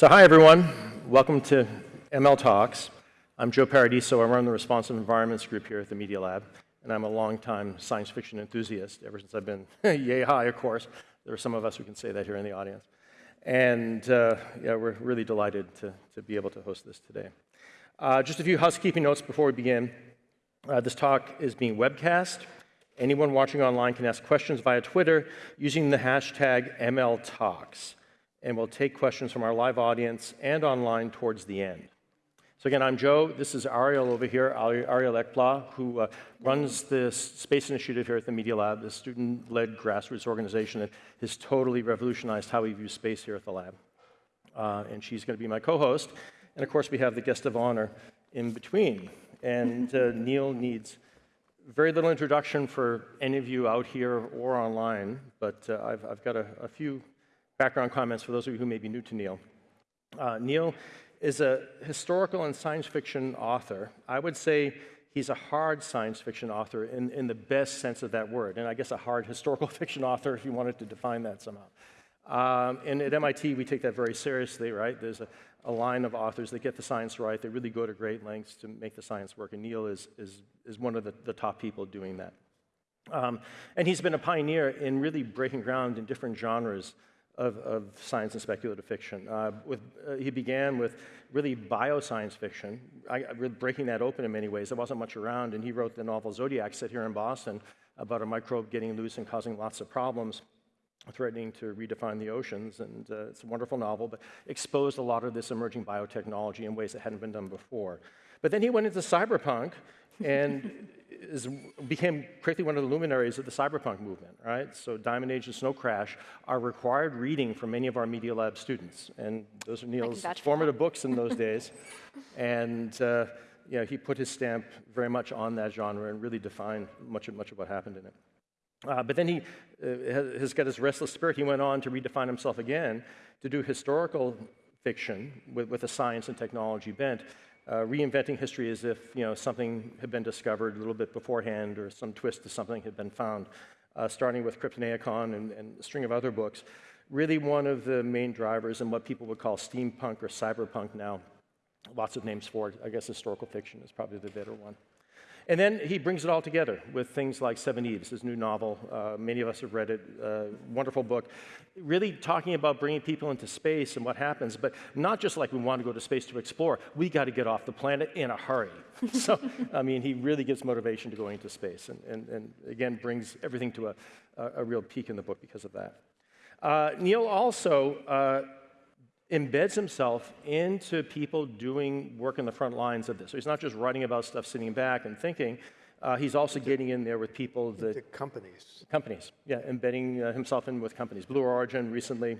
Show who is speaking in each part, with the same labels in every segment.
Speaker 1: So hi, everyone. Welcome to ML Talks. I'm Joe Paradiso. I run the Responsive Environments group here at the Media Lab, and I'm a longtime science fiction enthusiast ever since I've been yay high, of course. There are some of us who can say that here in the audience. And uh, yeah, we're really delighted to, to be able to host this today. Uh, just a few housekeeping notes before we begin. Uh, this talk is being webcast. Anyone watching online can ask questions via Twitter using the hashtag MLTalks and we'll take questions from our live audience and online towards the end. So again, I'm Joe. This is Ariel over here, Ariel Ekblaw, who uh, runs this space initiative here at the Media Lab, the student-led grassroots organization that has totally revolutionized how we view space here at the lab. Uh, and she's going to be my co-host. And of course, we have the guest of honor in between. And uh, Neil needs very little introduction for any of you out here or online, but uh, I've, I've, got a, a few background comments for those of you who may be new to Neil. Uh, Neil is a historical and science fiction author. I would say he's a hard science fiction author in, in the best sense of that word, and I guess a hard historical fiction author if you wanted to define that somehow. Um, and at MIT, we take that very seriously, right? There's a, a, line of authors that get the science right. They really go to great lengths to make the science work, and Neil is, is, is one of the, the top people doing that. Um, and he's been a pioneer in really breaking ground in different genres of, of science and speculative fiction. Uh, with, uh, he began with really bioscience fiction, I, breaking that open in many ways. There wasn't much around, and he wrote the novel Zodiac, set here in Boston, about a microbe getting loose and causing lots of problems, threatening to redefine the oceans. And uh, it's a wonderful novel, but exposed a lot of this emerging biotechnology in ways that hadn't been done before. But then he went into cyberpunk and is, became quickly one of the luminaries of the cyberpunk movement, right? So Diamond Age and Snow Crash are required reading for many of our Media Lab students. And those are Neil's formative books in those days. And uh, you know, he put his stamp very much on that genre and really defined much of, much of what happened in it. Uh, but then he uh, has got his restless spirit. He went on to redefine himself again to do historical fiction with, with a science and technology bent uh, reinventing history as if you know, something had been discovered a little bit beforehand or some twist to something had been found, uh, starting with Cryptonomicon and, and, a string of other books. Really one of the main drivers in what people would call steampunk or cyberpunk now. Lots of names for it. I guess historical fiction is probably the better one. And then he brings it all together with things like Seveneves, his new novel. Uh, many of us have read it. Uh, wonderful book. Really talking about bringing people into space and what happens, but not just like we want to go to space to explore. We got to get off the planet in a hurry. so, I mean, he really gives motivation to going into space and, and, and again, brings everything to a, a, a, real peak in the book because of that. Uh, Neil also uh, embeds himself into people doing work in the front lines of this. So he's not just writing about stuff sitting back and thinking. Uh, he's also getting in there with people that...
Speaker 2: The companies.
Speaker 1: Companies, yeah, embedding uh, himself in with companies. Blue Origin recently,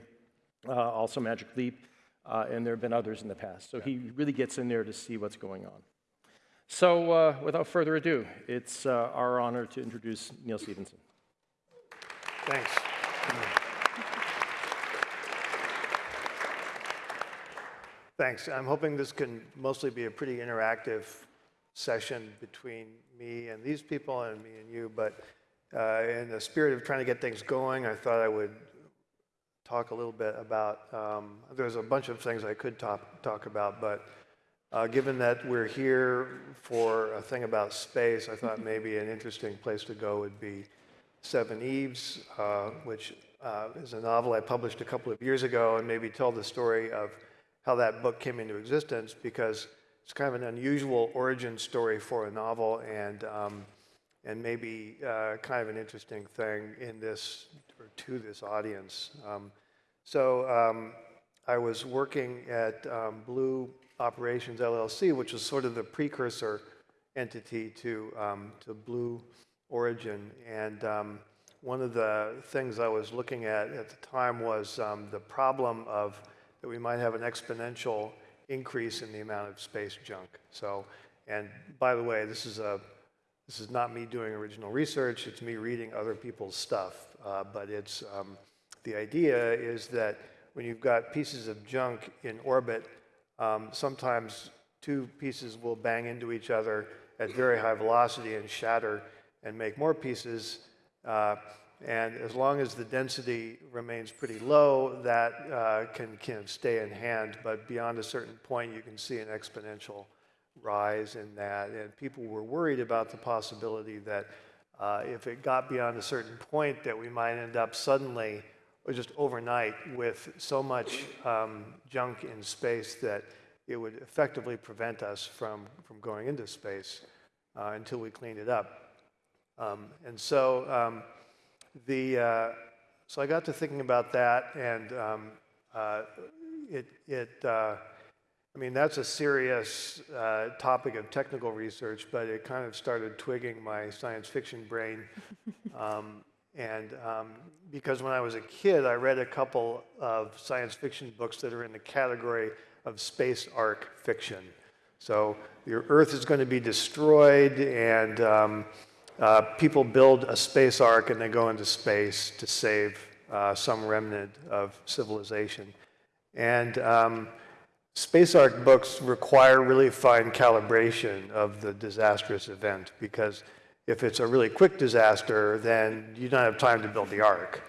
Speaker 1: uh, also Magic Leap, uh, and there have been others in the past. So yeah. he really gets in there to see what's going on. So uh, without further ado, it's uh, our honor to introduce Neil Stephenson
Speaker 2: Thanks. Thanks. I'm hoping this can mostly be a pretty interactive session between me and these people and me and you, but uh, in the spirit of trying to get things going, I thought I would talk a little bit about, um, there's a bunch of things I could talk, talk about, but uh, given that we're here for a thing about space, I thought maybe an interesting place to go would be Seveneves, uh, which uh, is a novel I published a couple of years ago, and maybe tell the story of how that book came into existence because it's kind of an unusual origin story for a novel and, um, and maybe uh, kind of an interesting thing in this or to this audience. Um, so um, I was working at um, Blue Operations LLC, which was sort of the precursor entity to, um, to Blue Origin. And um, one of the things I was looking at at the time was the problem of that we might have an exponential increase in the amount of space junk. So, and by the way, this is a this is not me doing original research. It's me reading other people's stuff. Uh, but it's um, the idea is that when you've got pieces of junk in orbit, um, sometimes two pieces will bang into each other at very high velocity and shatter and make more pieces. Uh, and as long as the density remains pretty low, that uh, can, can stay in hand. But beyond a certain point, you can see an exponential rise in that. And people were worried about the possibility that uh, if it got beyond a certain point, that we might end up suddenly or just overnight with so much um, junk in space that it would effectively prevent us from, from going into space uh, until we cleaned it up. Um, and so um, the uh, so I got to thinking about that, and um, uh, it it uh, I mean that's a serious uh, topic of technical research, but it kind of started twigging my science fiction brain. Um, and um, because when I was a kid, I read a couple of science fiction books that are in the category of space ark fiction. So your Earth is going to be destroyed, and um, uh, people build a space ark and they go into space to save uh, some remnant of civilization. And um, space ark books require really fine calibration of the disastrous event because if it's a really quick disaster, then you don't have time to build the ark.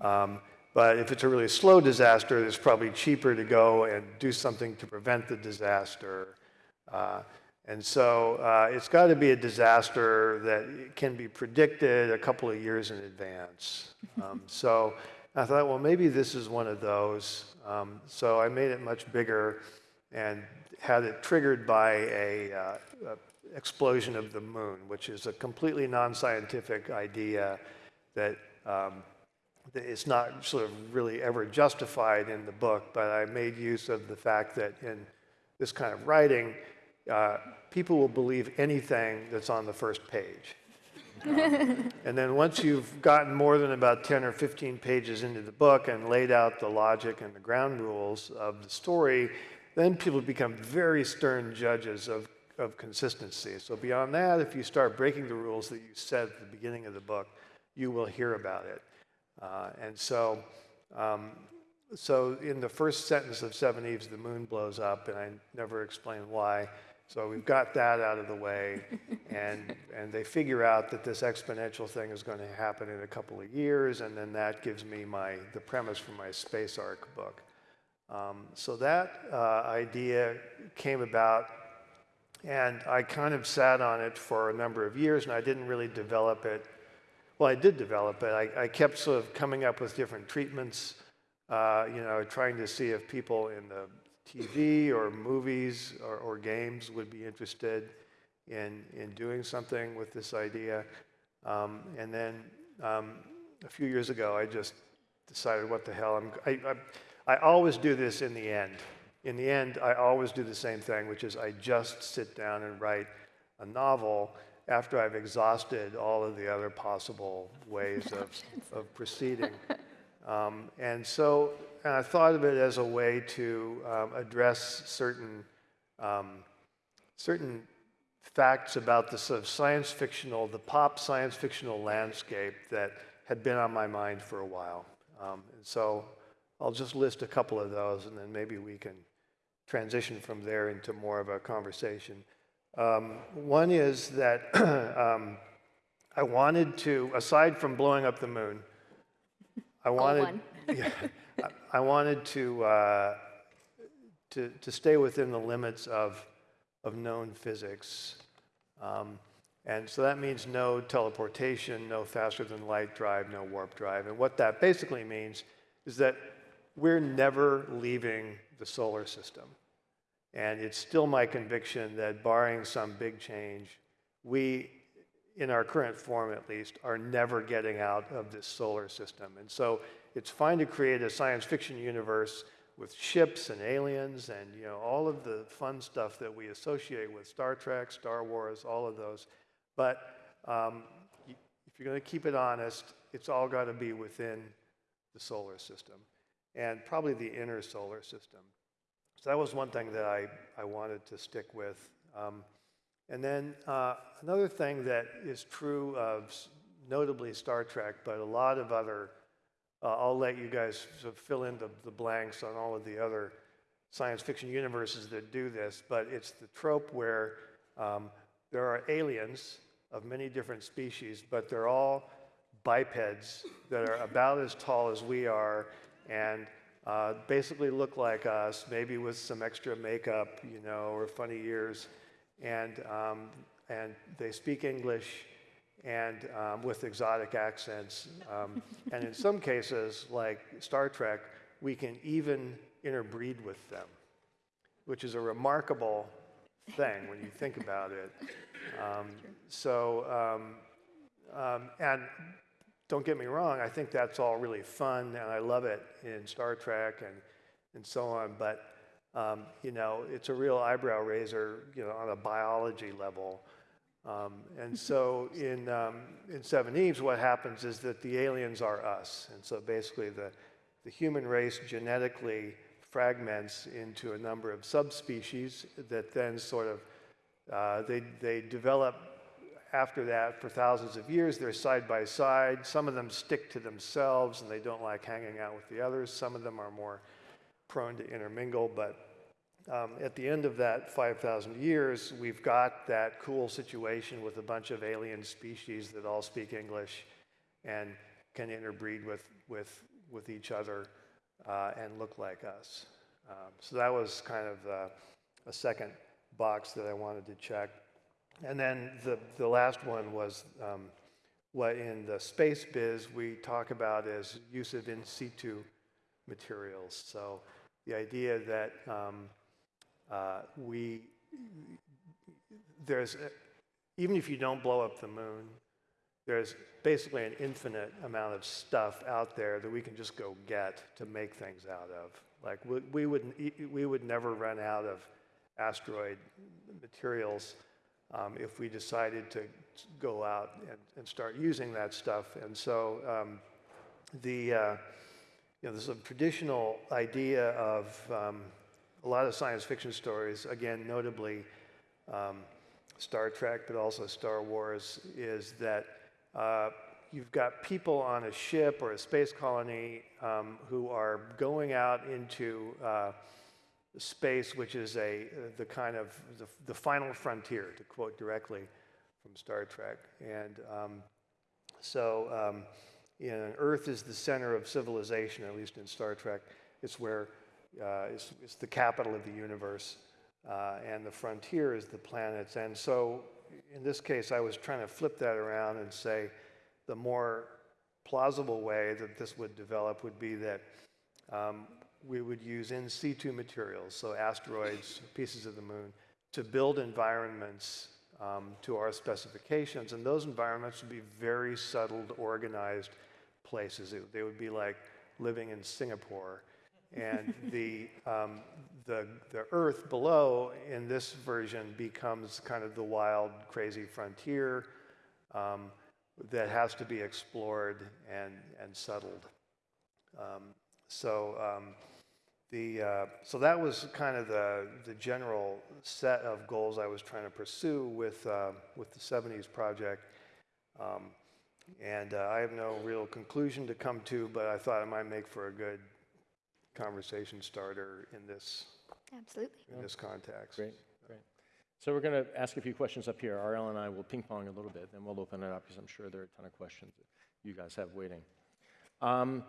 Speaker 2: Um, but if it's a really slow disaster, it's probably cheaper to go and do something to prevent the disaster. Uh, and so uh, it's got to be a disaster that can be predicted a couple of years in advance. Um, so I thought, well, maybe this is one of those. Um, so I made it much bigger and had it triggered by a, uh, a explosion of the moon, which is a completely non-scientific idea that um, it's not sort of really ever justified in the book, but I made use of the fact that in this kind of writing, uh, people will believe anything that's on the first page. Um, and then once you've gotten more than about 10 or 15 pages into the book and laid out the logic and the ground rules of the story, then people become very stern judges of, of consistency. So beyond that, if you start breaking the rules that you set at the beginning of the book, you will hear about it. Uh, and so, um, so in the first sentence of Seveneves, the moon blows up, and I never explain why. So we've got that out of the way, and, and they figure out that this exponential thing is going to happen in a couple of years, and then that gives me my, the premise for my space ark book. Um, so that uh, idea came about, and I kind of sat on it for a number of years, and I didn't really develop it well, I did develop it. I, I kept sort of coming up with different treatments, uh, you know, trying to see if people in the TV or movies or, or games would be interested in, in doing something with this idea. Um, and then um, a few years ago, I just decided, what the hell? I'm, I, I, I always do this in the end. In the end, I always do the same thing, which is I just sit down and write a novel after I've exhausted all of the other possible ways of, of proceeding. Um, and so and I thought of it as a way to um, address certain, um, certain facts about the sort of science fictional, the pop science fictional landscape that had been on my mind for a while. Um, and so I'll just list a couple of those and then maybe we can transition from there into more of a conversation. Um, one is that um, I wanted to, aside from blowing up the moon, I wanted, yeah, I wanted to, uh, to, to stay within the limits of, of known physics. Um, and so that means no teleportation, no faster than light drive, no warp drive. And what that basically means is that we're never leaving the solar system. And it's still my conviction that barring some big change, we, in our current form at least, are never getting out of this solar system. And so it's fine to create a science fiction universe with ships and aliens and you know all of the fun stuff that we associate with Star Trek, Star Wars, all of those. But um, if you're going to keep it honest, it's all got to be within the solar system and probably the inner solar system. So that was one thing that I, I wanted to stick with. Um, and then uh, another thing that is true of notably Star Trek, but a lot of other, uh, I'll let you guys sort of fill in the, the blanks on all of the other science fiction universes that do this, but it's the trope where um, there are aliens of many different species, but they're all bipeds that are about as tall as we are and uh, basically look like us, maybe with some extra makeup, you know, or funny ears. And, um, and they speak English and um, with exotic accents. Um, and in some cases, like Star Trek, we can even interbreed with them, which is a remarkable thing when you think about it. Um, so, um, um, and don't get me wrong, I think that's all really fun and I love it in Star Trek and, and so on, but um, you know, it's a real eyebrow raiser, you know, on a biology level. Um, and so in, um, in Seveneves, what happens is that the aliens are us. And so basically the, the human race genetically fragments into a number of subspecies that then sort of, uh, they, they develop after that for thousands of years. They're side by side. Some of them stick to themselves and they don't like hanging out with the others. Some of them are more prone to intermingle, but um, at the end of that 5,000 years, we've got that cool situation with a bunch of alien species that all speak English and can interbreed with, with, with each other uh, and look like us. Um, so that was kind of uh, a second box that I wanted to check. And then the, the last one was um, what in the space biz we talk about as use of in situ materials. So the idea that um, uh, we, there's, a- even if you don't blow up the moon, there's basically an infinite amount of stuff out there that we can just go get to make things out of. Like we, we would, we would never run out of asteroid materials um, if we decided to go out and, and start using that stuff. And so um, the, uh, you know, there's a traditional idea of um, a lot of science fiction stories, again, notably um, Star Trek, but also Star Wars, is that uh, you've got people on a ship or a space colony um, who are going out into uh, space, which is a the kind of the, the final frontier, to quote directly from Star Trek. And um, so, um, you know, Earth is the center of civilization, at least in Star Trek. It's where uh, it's, it's the capital of the universe, uh, and the frontier is the planets. And so, in this case, I was trying to flip that around and say the more plausible way that this would develop would be that um, we would use in situ materials, so asteroids, pieces of the moon, to build environments um, to our specifications. And those environments would be very settled, organized places. It- they would be like living in Singapore. And the, um, the, the earth below in this version becomes kind of the wild, crazy frontier um, that has to be explored and, and settled. Um, so um, the uh, so that was kind of the the general set of goals I was trying to pursue with uh, with the Seveneves project. Um, and uh, I have no real conclusion to come to, but I thought it might make for a good conversation starter in this
Speaker 3: Absolutely.
Speaker 2: in this context.
Speaker 1: Great, great. So we're going to ask a few questions up here. Ariel and I will ping pong a little bit, then we'll open it up because I'm sure there are a ton of questions that you guys have waiting. Um,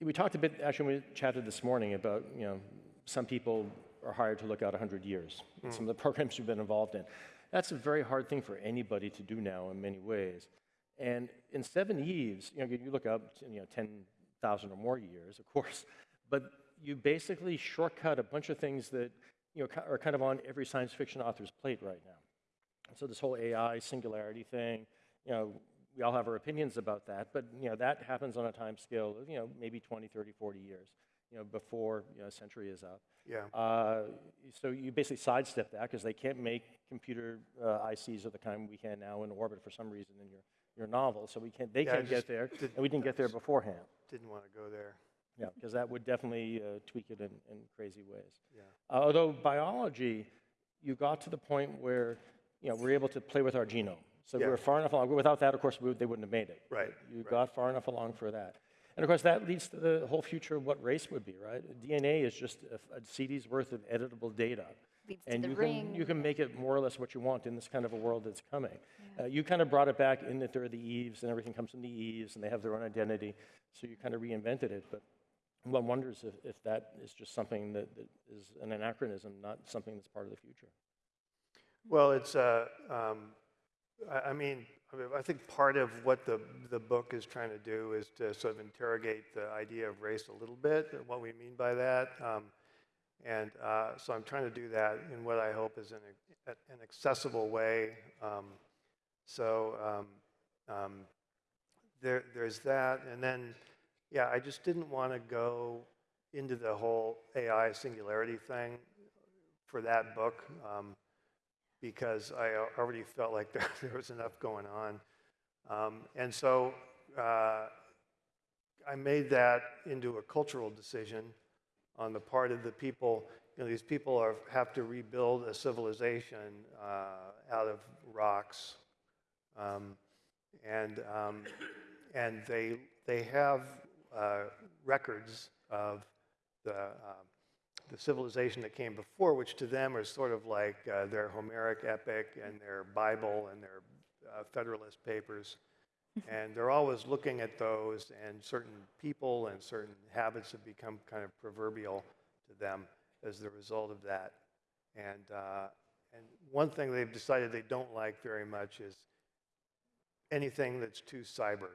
Speaker 1: we talked a bit, actually, when we chatted this morning about, you know, some people are hired to look out 100 years. Some of the programs you've been involved in. That's a very hard thing for anybody to do now in many ways. And in Seveneves, you know, you look up, you know, 10,000 or more years, of course, but you basically shortcut a bunch of things that, you know, are kind of on every science fiction author's plate right now. So this whole AI singularity thing, you know, we all have our opinions about that, but you know, that happens on a time scale of, you know, maybe 20, 30, 40 years, you know, before you know, a century is up.
Speaker 2: Yeah.
Speaker 1: Uh, so you basically sidestep that because they can't make computer uh, ICs of the kind we can now in orbit for some reason in your, your novel. So we can't, they
Speaker 2: Yeah,
Speaker 1: can't get there, and we didn't get there beforehand.
Speaker 2: Didn't want to go there.
Speaker 1: Yeah, because that would definitely uh, tweak it in, in crazy ways.
Speaker 2: Yeah.
Speaker 1: Uh, although biology, you got to the point where you know we're able to play with our genome. So
Speaker 2: Yeah.
Speaker 1: we're far enough along. Without that, of course, we, they wouldn't have made it.
Speaker 2: Right,
Speaker 1: You got far enough along for that. And of course, that leads to the whole future of what race would be, right? DNA is just a, a CD's worth of editable data.
Speaker 3: leads to
Speaker 1: And
Speaker 3: the
Speaker 1: you
Speaker 3: ring.
Speaker 1: can, you can make it more or less what you want in this kind of a world that's coming. Uh, you kind of brought it back in that there are the Eves and everything comes from the Eves and they have their own identity. So you kind of reinvented it. But one wonders if, if that is just something that, that is an anachronism, not something that's part of the future.
Speaker 2: Well, it's, uh, um, I, I mean, I think part of what the, the book is trying to do is to sort of interrogate the idea of race a little bit, and what we mean by that. Um, and uh, so I'm trying to do that in what I hope is an, an accessible way. Um, so um, um, there, there's that. And then, yeah, I just didn't want to go into the whole AI singularity thing for that book. Um, because I already felt like there, there was enough going on. Um, and so uh, I made that into a cultural decision on the part of the people. You know, these people are, have to rebuild a civilization uh, out of rocks. Um, and, um, and they, they have records of the, um, the civilization that came before, which to them are sort of like uh, their Homeric epic and their Bible and their uh, Federalist Papers. and they're always looking at those, and certain people and certain habits have become kind of proverbial to them as the result of that. And, uh, and one thing they've decided they don't like very much is anything that's too cyber.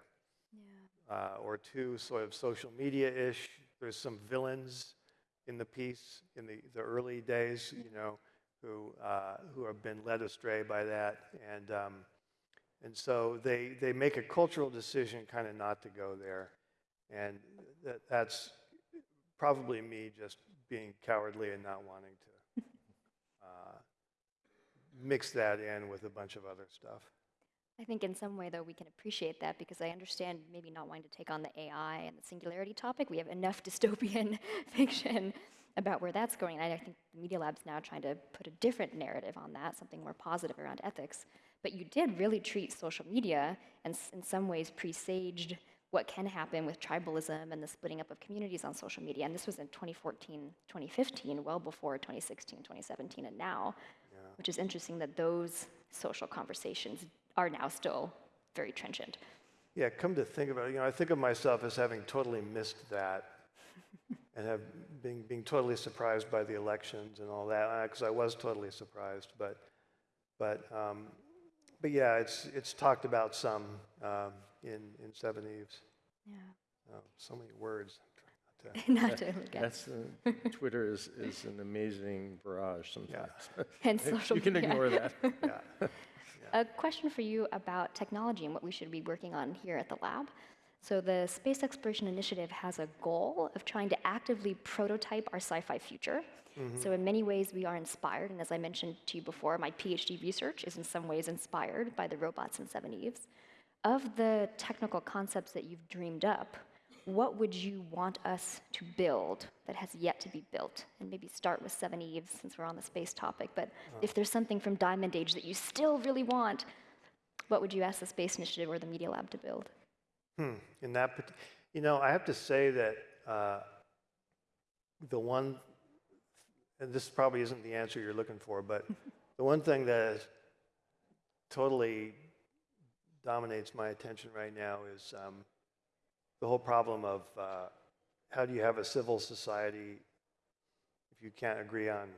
Speaker 2: Uh, or too sort of social media-ish. There's some villains in the piece in the, the early days, you know, who, uh, who have been led astray by that. And, um, and so they, they make a cultural decision kind of not to go there. And that, that's probably me just being cowardly and not wanting to uh, mix that in with a bunch of other stuff.
Speaker 3: I think in some way, though, we can appreciate that because I understand maybe not wanting to take on the AI and the singularity topic. We have enough dystopian fiction about where that's going. And I think the Media Lab's now trying to put a different narrative on that, something more positive around ethics. But you did really treat social media and s- in some ways presaged what can happen with tribalism and the splitting up of communities on social media. And this was in 2014, 2015, well before 2016, 2017, and now, which is interesting that those social conversations are now still very trenchant.
Speaker 2: Yeah, come to think about it, you know, I think of myself as having totally missed that and have being, being totally surprised by the elections and all that, because I was totally surprised. But, but, um, but yeah, it's, it's talked about some um, in, in Seven Eves.
Speaker 3: Yeah.
Speaker 2: Oh, so many words. Not to-
Speaker 3: Not to look at.
Speaker 1: That's, uh, Twitter is, is an amazing barrage sometimes. Yeah.
Speaker 3: And social
Speaker 1: You can
Speaker 3: media.
Speaker 1: ignore that.
Speaker 2: yeah.
Speaker 3: A question for you about technology and what we should be working on here at the lab. So, the Space Exploration Initiative has a goal of trying to actively prototype our sci fi future. Mm-hmm. So, in many ways, we are inspired. And as I mentioned to you before, my PhD research is in some ways inspired by the robots in Seveneves. Of the technical concepts that you've dreamed up, what would you want us to build that has yet to be built? And maybe start with Seveneves since we're on the space topic. But if there's something from Diamond Age that you still really want, what would you ask the Space Initiative or the Media Lab to build?
Speaker 2: Hmm. In that, you know, I have to say that uh, the one, and this probably isn't the answer you're looking for, but the one thing that is totally dominates my attention right now is um, the whole problem of uh, how do you have a civil society if you can't agree on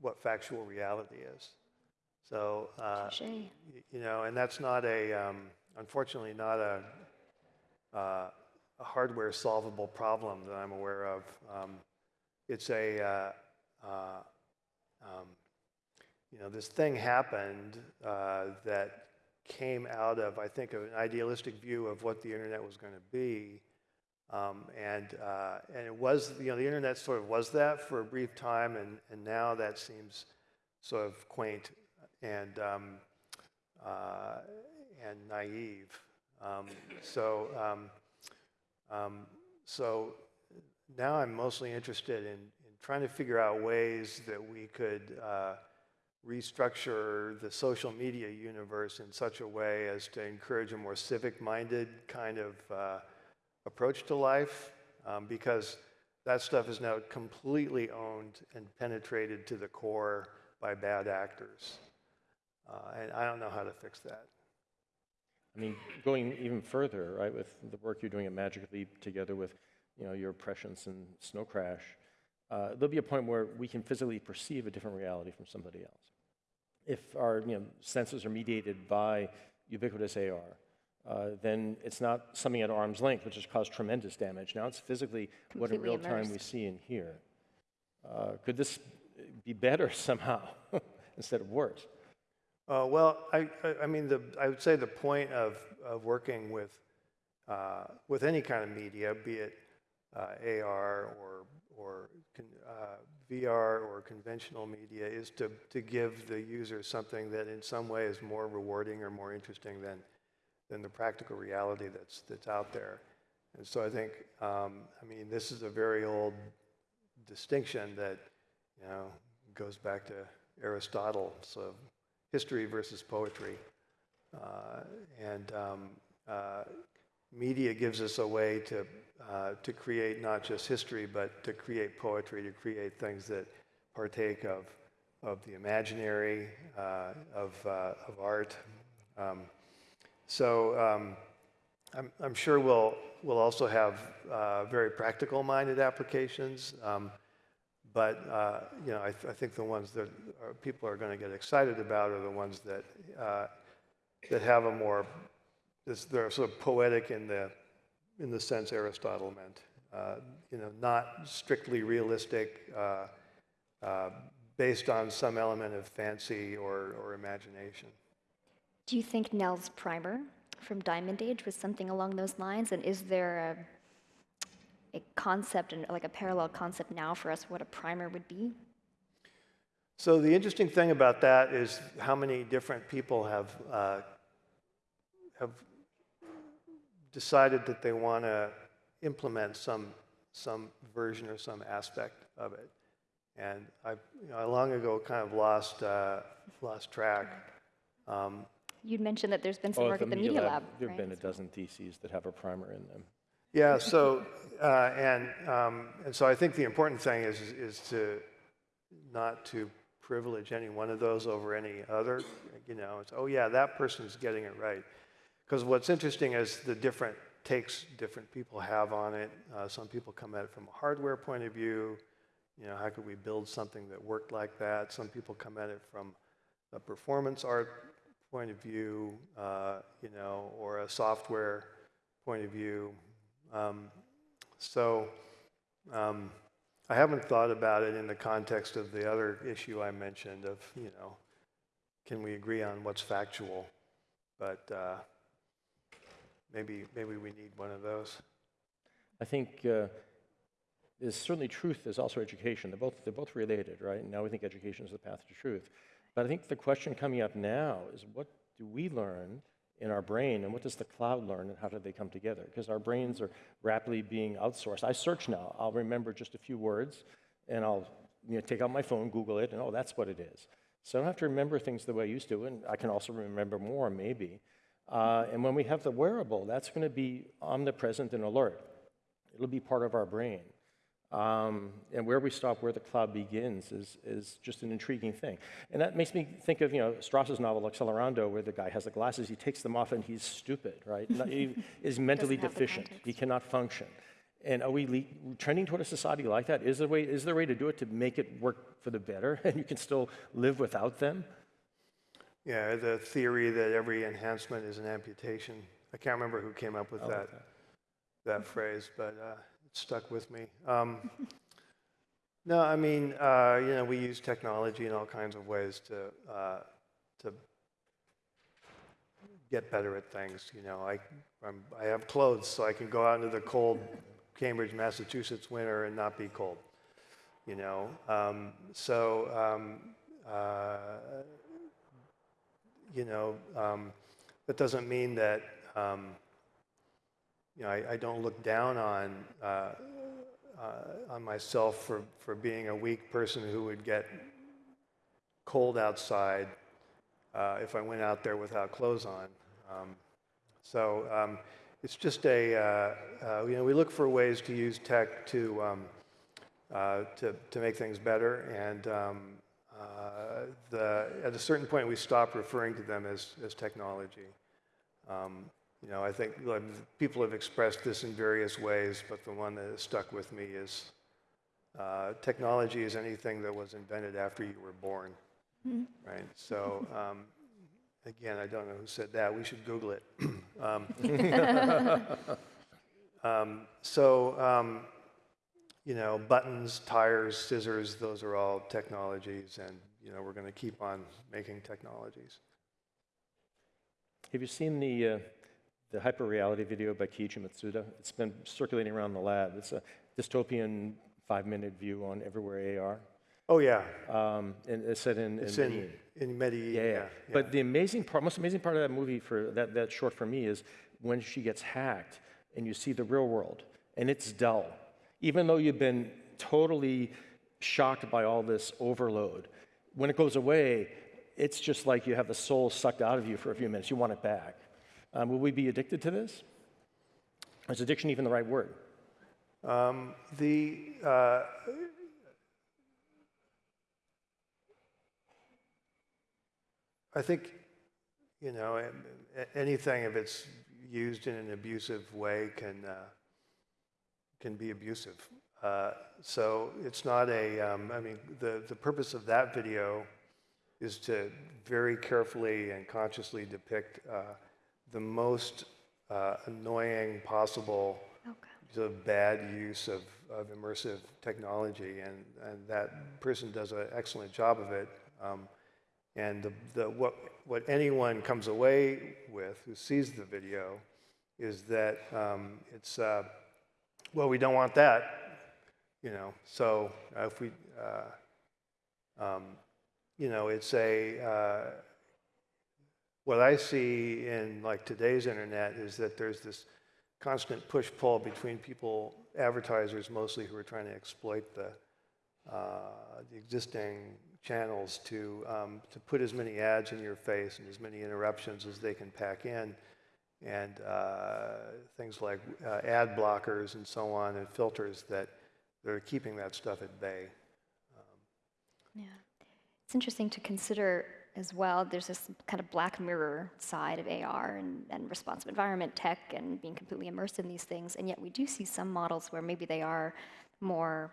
Speaker 2: what factual reality is. So, uh, you know, and that's not a, um, unfortunately, not a, uh, a hardware solvable problem that I'm aware of. Um, it's a, uh, uh, um, you know, this thing happened uh, that came out of, I think, of an idealistic view of what the internet was going to be. Um, and, uh, and it was, you know, the internet sort of was that for a brief time, and, and now that seems sort of quaint and, um, uh, and naive. Um, so, um, um, so now I'm mostly interested in, in trying to figure out ways that we could uh, restructure the social media universe in such a way as to encourage a more civic-minded kind of uh, approach to life, um, because that stuff is now completely owned and penetrated to the core by bad actors. Uh, and I don't know how to fix that.
Speaker 1: I mean, going even further, right, with the work you're doing at Magic Leap together with, you know, your prescience and Snow Crash, uh, there'll be a point where we can physically perceive a different reality from somebody else. If our, you know, senses are mediated by ubiquitous AR, uh, then it's not something at arm's length, which has caused tremendous damage. Now it's physically what in
Speaker 3: Completely
Speaker 1: real time we see and hear. Uh, could this be better somehow instead of worse?
Speaker 2: Uh, well, I, I, I mean, the, I would say the point of, of working with, uh, with any kind of media, be it uh, AR or, or uh, VR or conventional media, is to, to give the user something that in some way is more rewarding or more interesting than, than the practical reality that's, that's out there. And so I think, um, I mean, this is a very old distinction that, you know, goes back to Aristotle. So history versus poetry. Uh, and um, uh, media gives us a way to, uh, to create not just history, but to create poetry, to create things that partake of, of the imaginary, uh, of, uh, of art. Um, so um, I'm, I'm sure we'll, we'll also have uh, very practical minded applications. Um, but uh, you know, I, th- I think the ones that are, people are going to get excited about are the ones that uh, that have a more they're sort of poetic in the in the sense Aristotle meant. Uh, you know, not strictly realistic, uh, uh, based on some element of fancy or, or imagination.
Speaker 3: Do you think Nell's primer from Diamond Age was something along those lines? And is there a, a concept and like a parallel concept now for us what a primer would be?
Speaker 2: So the interesting thing about that is how many different people have uh, have decided that they want to implement some some version or some aspect of it, and I, you know, I long ago kind of lost uh, lost track. Um,
Speaker 3: You'd mentioned that there's been some
Speaker 1: Oh,
Speaker 3: work at the Media Lab.
Speaker 1: There have
Speaker 3: right?
Speaker 1: been a dozen theses that have a primer in them.
Speaker 2: Yeah, so, uh, and, um, and so I think the important thing is, is to not to privilege any one of those over any other. You know, it's, oh yeah, that person's getting it right. Because what's interesting is the different takes different people have on it. Uh, some people come at it from a hardware point of view. You know, how could we build something that worked like that? Some people come at it from a performance art point of view, uh, you know, or a software point of view. Um, so um, I haven't thought about it in the context of the other issue I mentioned of, you know, can we agree on what's factual? But uh, maybe, maybe we need one of those.
Speaker 1: I think uh, there's certainly truth, there's also education. They're both, they're both related, right? Now we think education is the path to truth. But I think the question coming up now is what do we learn in our brain and what does the cloud learn and how do they come together? Because our brains are rapidly being outsourced. I search now, I'll remember just a few words and I'll you know, take out my phone, Google it, and oh, that's what it is. So I don't have to remember things the way I used to, and I can also remember more maybe. Uh, and when we have the wearable, that's going to be omnipresent and alert. It'll be part of our brain. Um, and where we stop, where the cloud begins, is, is just an intriguing thing. And that makes me think of, you know, Stross's novel Accelerando, where the guy has the glasses, he takes them off and he's stupid, right? He is mentally
Speaker 3: Doesn't have the
Speaker 1: deficient. He cannot function. And are we le- trending toward a society like that? Is there, a way, is there a way to do it to make it work for the better and you can still live without them?
Speaker 2: Yeah, the theory that every enhancement is an amputation. I can't remember who came up with
Speaker 1: like
Speaker 2: that, that phrase, but uh, it stuck with me. Um, no, I mean, uh, you know, we use technology in all kinds of ways to, uh, to get better at things. You know, I, I'm, I have clothes, so I can go out into the cold Cambridge, Massachusetts winter and not be cold. You know, um, so um, uh, you know, um, that doesn't mean that, um, you know, I, I don't look down on, uh, uh, on myself for, for being a weak person who would get cold outside uh, if I went out there without clothes on. Um, so um, it's just a, uh, uh, you know, we look for ways to use tech to, um, uh, to, to make things better. And, um, the, at a certain point, we stop referring to them as, as technology. Um, you know, I think like, people have expressed this in various ways, but the one that has stuck with me is uh, technology is anything that was invented after you were born, right? So, um, again, I don't know who said that. We should Google it. um, um, so, um, you know, buttons, tires, scissors, those are all technologies, and you know, we're going to keep on making technologies.
Speaker 1: Have you seen the, uh, the hyperreality video by Kiichi Matsuda? It's been circulating around the lab. It's a dystopian five-minute view on everywhere AR.
Speaker 2: Oh yeah,
Speaker 1: Um, and it's set in,
Speaker 2: it's
Speaker 1: in
Speaker 2: in
Speaker 1: Medellin.
Speaker 2: in Medellin.
Speaker 1: Yeah, yeah. But the amazing part, most amazing part of that movie for that, that short for me is when she gets hacked and you see the real world and it's dull. Even though you've been totally shocked by all this overload, when it goes away, it's just like you have the soul sucked out of you for a few minutes. You want it back. Um, will we be addicted to this? Is addiction even the right word?
Speaker 2: Um, the uh, I think you know anything if it's used in an abusive way can uh, can be abusive. Uh, so it's not a. Um, I mean, the the purpose of that video is to very carefully and consciously depict uh, the most uh, annoying possible
Speaker 3: Okay.
Speaker 2: bad use of, of immersive technology, and, and that person does an excellent job of it. Um, and the, the, what, what anyone comes away with who sees the video is that um, it's, uh, well, we don't want that, you know. So uh, if we, uh, um, you know, it's a, uh, what I see in like today's internet is that there's this constant push pull between people, advertisers mostly, who are trying to exploit the, uh, the existing channels to, um, to put as many ads in your face and as many interruptions as they can pack in, and uh, things like uh, ad blockers and so on, and filters that, that are keeping that stuff at bay.
Speaker 3: Yeah. It's interesting to consider as well. There's this kind of black mirror side of AR and, and responsive environment tech and being completely immersed in these things. And yet we do see some models where maybe they are more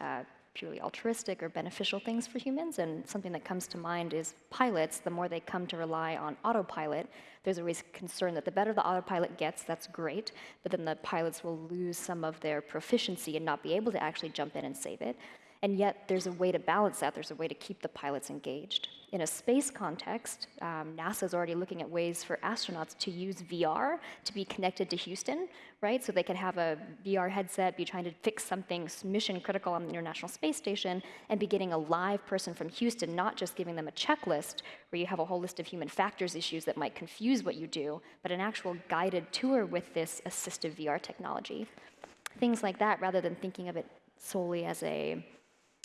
Speaker 3: uh, purely altruistic or beneficial things for humans. And something that comes to mind is pilots. The more they come to rely on autopilot, there's always concern that the better the autopilot gets, that's great, but then the pilots will lose some of their proficiency and not be able to actually jump in and save it. And yet, there's a way to balance that. There's a way to keep the pilots engaged. In a space context, um, NASA is already looking at ways for astronauts to use VR to be connected to Houston, right? So they can have a VR headset, be trying to fix something mission critical on the International Space Station, and be getting a live person from Houston, not just giving them a checklist where you have a whole list of human factors issues that might confuse what you do, but an actual guided tour with this assistive VR technology. Things like that, rather than thinking of it solely as a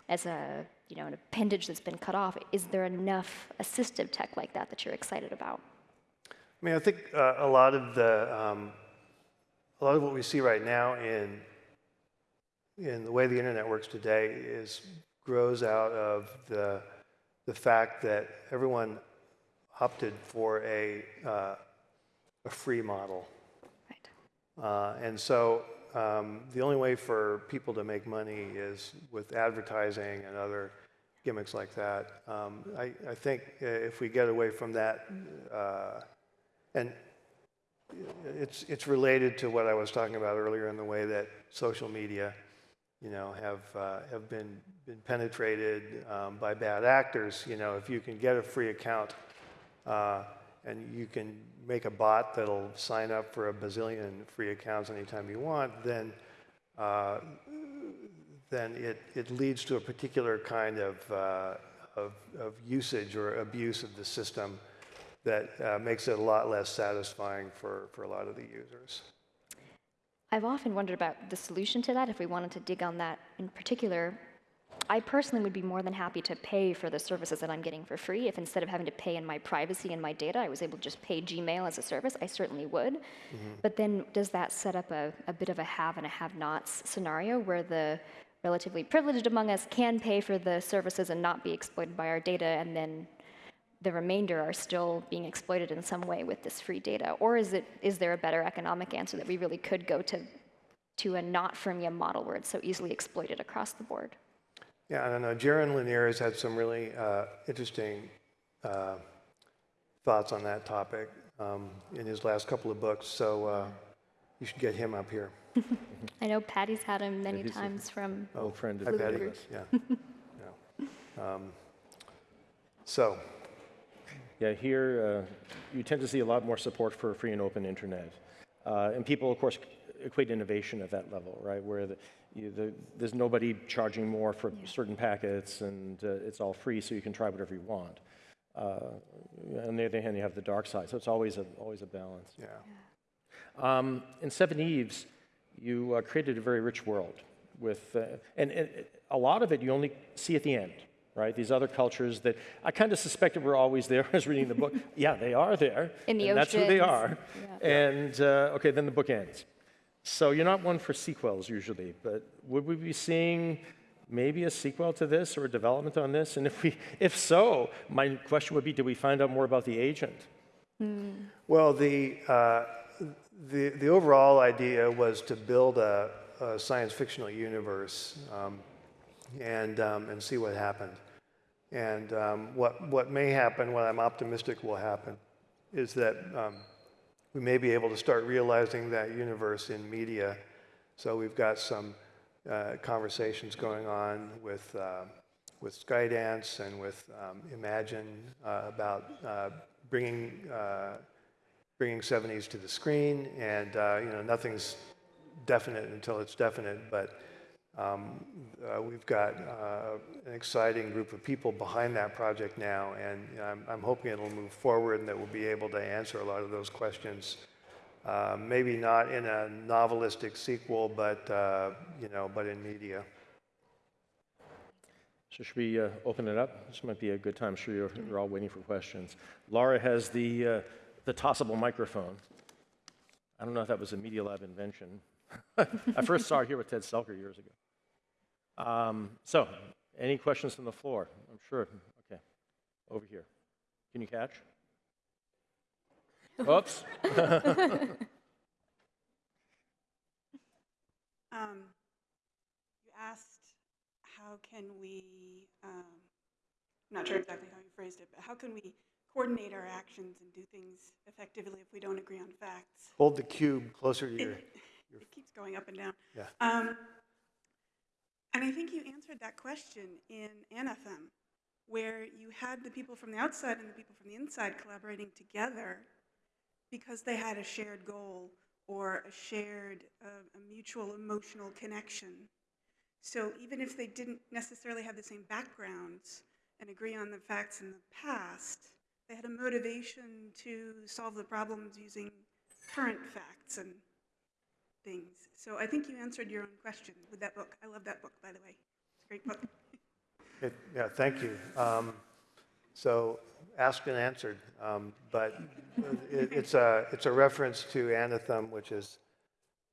Speaker 3: as a you know an appendage that's been cut off is there enough assistive tech like that that you're excited about?
Speaker 2: I mean, I think uh, a lot of the um, a lot of what we see right now in in the way the internet works today is grows out of the the fact that everyone opted for a uh, a free model,
Speaker 3: right.
Speaker 2: Uh, and so um, the only way for people to make money is with advertising and other gimmicks like that. Um, I, I think uh, if we get away from that, uh, and it's, it's related to what I was talking about earlier in the way that social media, you know, have, uh, have been, been penetrated um, by bad actors. You know, if you can get a free account uh, and you can make a bot that'll sign up for a bazillion free accounts anytime you want, then uh, then it, it leads to a particular kind of, uh, of, of usage or abuse of the system that uh, makes it a lot less satisfying for, for a lot of the users.
Speaker 3: i've often wondered about the solution to that if we wanted to dig on that in particular i personally would be more than happy to pay for the services that i'm getting for free if instead of having to pay in my privacy and my data i was able to just pay gmail as a service i certainly would mm-hmm. but then does that set up a, a bit of a have and a have nots scenario where the relatively privileged among us can pay for the services and not be exploited by our data, and then the remainder are still being exploited in some way with this free data? Or is, it, is there a better economic answer that we really could go to, to a not freemium model where it's so easily exploited across the board?
Speaker 2: Yeah, I don't know. Jaron Lanier has had some really uh, interesting uh, thoughts on that topic um, in his last couple of books. So uh, you should get him up here.
Speaker 3: I know Patty's had him many
Speaker 1: he's a-
Speaker 3: times from.
Speaker 1: Old friend of
Speaker 2: Patty.
Speaker 1: Davis.
Speaker 2: Yeah. yeah. Um, so,
Speaker 1: Yeah, here uh, you tend to see a lot more support for a free and open internet. Uh, and people, of course, equate innovation at that level, right? Where the, you, the, there's nobody charging more for certain packets and uh, it's all free, so you can try whatever you want. Uh, on the other hand, you have the dark side, so it's always a, always a balance.
Speaker 2: yeah.
Speaker 1: Um, in Seveneves, you uh, created a very rich world with, uh, and, and a lot of it you only see at the end, right? These other cultures that I kind of suspected were always there as reading the book. yeah, they are there.
Speaker 3: In the
Speaker 1: and That's who they
Speaker 3: oceans.
Speaker 1: are. And uh, okay, then the book ends. So you're not one for sequels usually, but would we be seeing maybe a sequel to this or a development on this? And if we, if so, my question would be, do we find out more about the agent?
Speaker 2: Well, the, uh, the, the overall idea was to build a, a science fictional universe um, and, um, and see what happened. And um, what, what may happen, what I'm optimistic will happen, is that um, we may be able to start realizing that universe in media. So we've got some uh, conversations going on with, uh, with Skydance and with um, Imagine uh, about uh, bringing, uh, bringing Seveneves to the screen. And, uh, you know, nothing's definite until it's definite, but um, uh, we've got uh, an exciting group of people behind that project now, and you know, I'm, I'm hoping it'll move forward and that we'll be able to answer a lot of those questions. Uh, maybe not in a novelistic sequel, but uh, you know, but in media.
Speaker 1: So should we uh, open it up? This might be a good time. I'm sure you're, you're all waiting for questions. Laura has the, uh, the tossable microphone. I don't know if that was a Media Lab invention. I first saw it here with Ted Selker years ago. Um, so, any questions from the floor? I'm sure. Okay, over here. Can you catch? Oops.
Speaker 4: Um, you asked, how can we, um, I'm not sure exactly how you phrased it, but how can we coordinate our actions and do things effectively if we don't agree on facts?
Speaker 2: Hold the cube closer to your.
Speaker 4: It, it keeps going up and down.
Speaker 2: Yeah.
Speaker 4: Um, and I think you answered that question in Anathem, where you had the people from the outside and the people from the inside collaborating together because they had a shared goal or a shared, uh, a mutual emotional connection. So even if they didn't necessarily have the same backgrounds and agree on the facts in the past, they had a motivation to solve the problems using current facts and things. So I think you answered your own question with that book. I love that book, by the way. It's a great book.
Speaker 2: It, yeah, thank you. Um, so asked and answered, um, but it, it's a it's a reference to Anathem, which is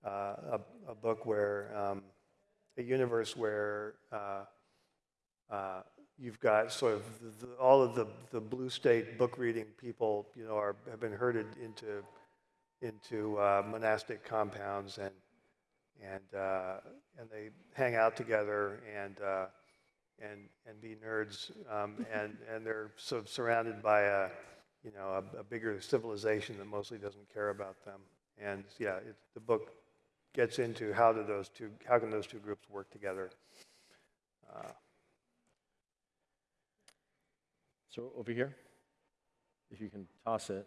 Speaker 2: uh, a, a book where um, a universe where uh, uh, you've got sort of the, all of the the blue state book reading people, you know, are have been herded into into uh, monastic compounds and and uh, and they hang out together and uh, and and be nerds um, and and they're sort of surrounded by a you know a, a bigger civilization that mostly doesn't care about them and yeah it, the book gets into how do those two how can those two groups work together uh,
Speaker 1: so over here, if you can toss it.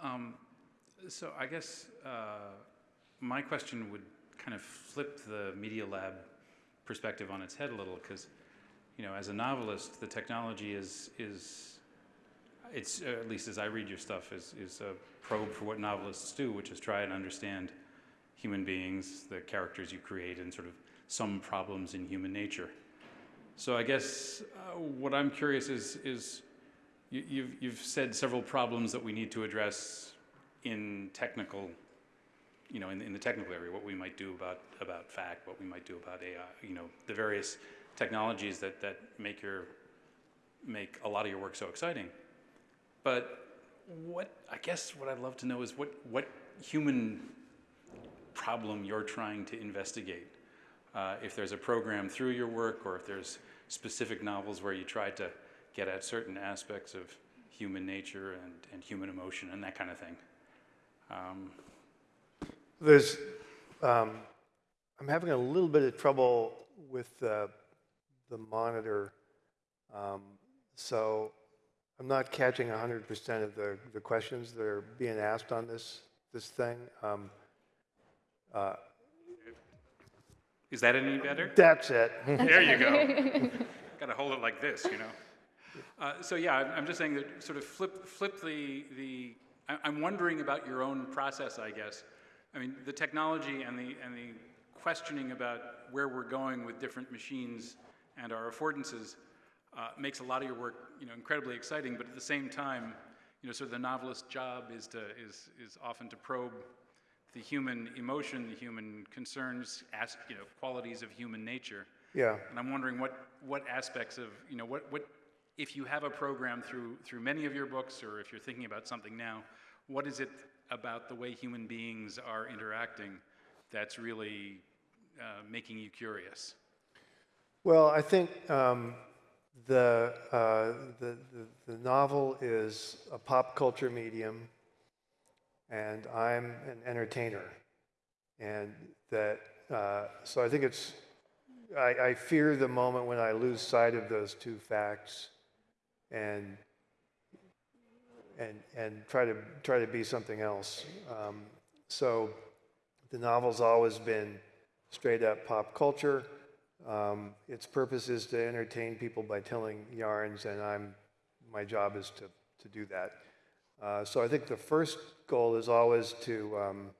Speaker 5: Um, So I guess uh, my question would kind of flip the Media Lab perspective on its head a little, because, you know, as a novelist, the technology is, is it's, uh, at least as I read your stuff, is, is a probe for what novelists do, which is try and understand human beings, the characters you create, and sort of some problems in human nature. So I guess uh, what I'm curious is, is you, you've, you've said several problems that we need to address in technical you know, in, in the technical area, what we might do about, about fact, what we might do about AI, you know, the various technologies that, that make your, make a lot of your work so exciting. But what, I guess what I'd love to know is what, what human problem you're trying to investigate. Uh, if there's a program through your work, or if there's specific novels where you try to get at certain aspects of human nature and, and human emotion and that kind of thing. Um,
Speaker 2: There's, um, I'm having a little bit of trouble with the, the monitor. Um, so I'm not catching 100% of the, the questions that are being asked on this, this thing. Um, uh,
Speaker 5: is that any better?
Speaker 2: that's it.
Speaker 5: there you go. Got to hold it like this, you know. Uh, so yeah, I'm, I'm just saying that sort of flip flip the the. I'm wondering about your own process, I guess. I mean, the technology and the and the questioning about where we're going with different machines and our affordances uh, makes a lot of your work, you know, incredibly exciting. But at the same time, you know, sort of the novelist's job is to is is often to probe the human emotion, the human concerns, as, you know, qualities of human nature.
Speaker 2: Yeah.
Speaker 5: And I'm wondering what, what aspects of, you know, what, what, if you have a program through, through many of your books, or if you're thinking about something now, what is it about the way human beings are interacting that's really uh, making you curious?
Speaker 2: Well, I think um, the, uh, the, the, the novel is a pop culture medium, and I'm an entertainer. And that, uh, so I think it's, I, I fear the moment when I lose sight of those two facts and, and, and try to, try to be something else. Um, so the novel's always been straight up pop culture. Um, its purpose is to entertain people by telling yarns, and I'm, my job is to, to do that. Uh, so I think the first goal is always to, um,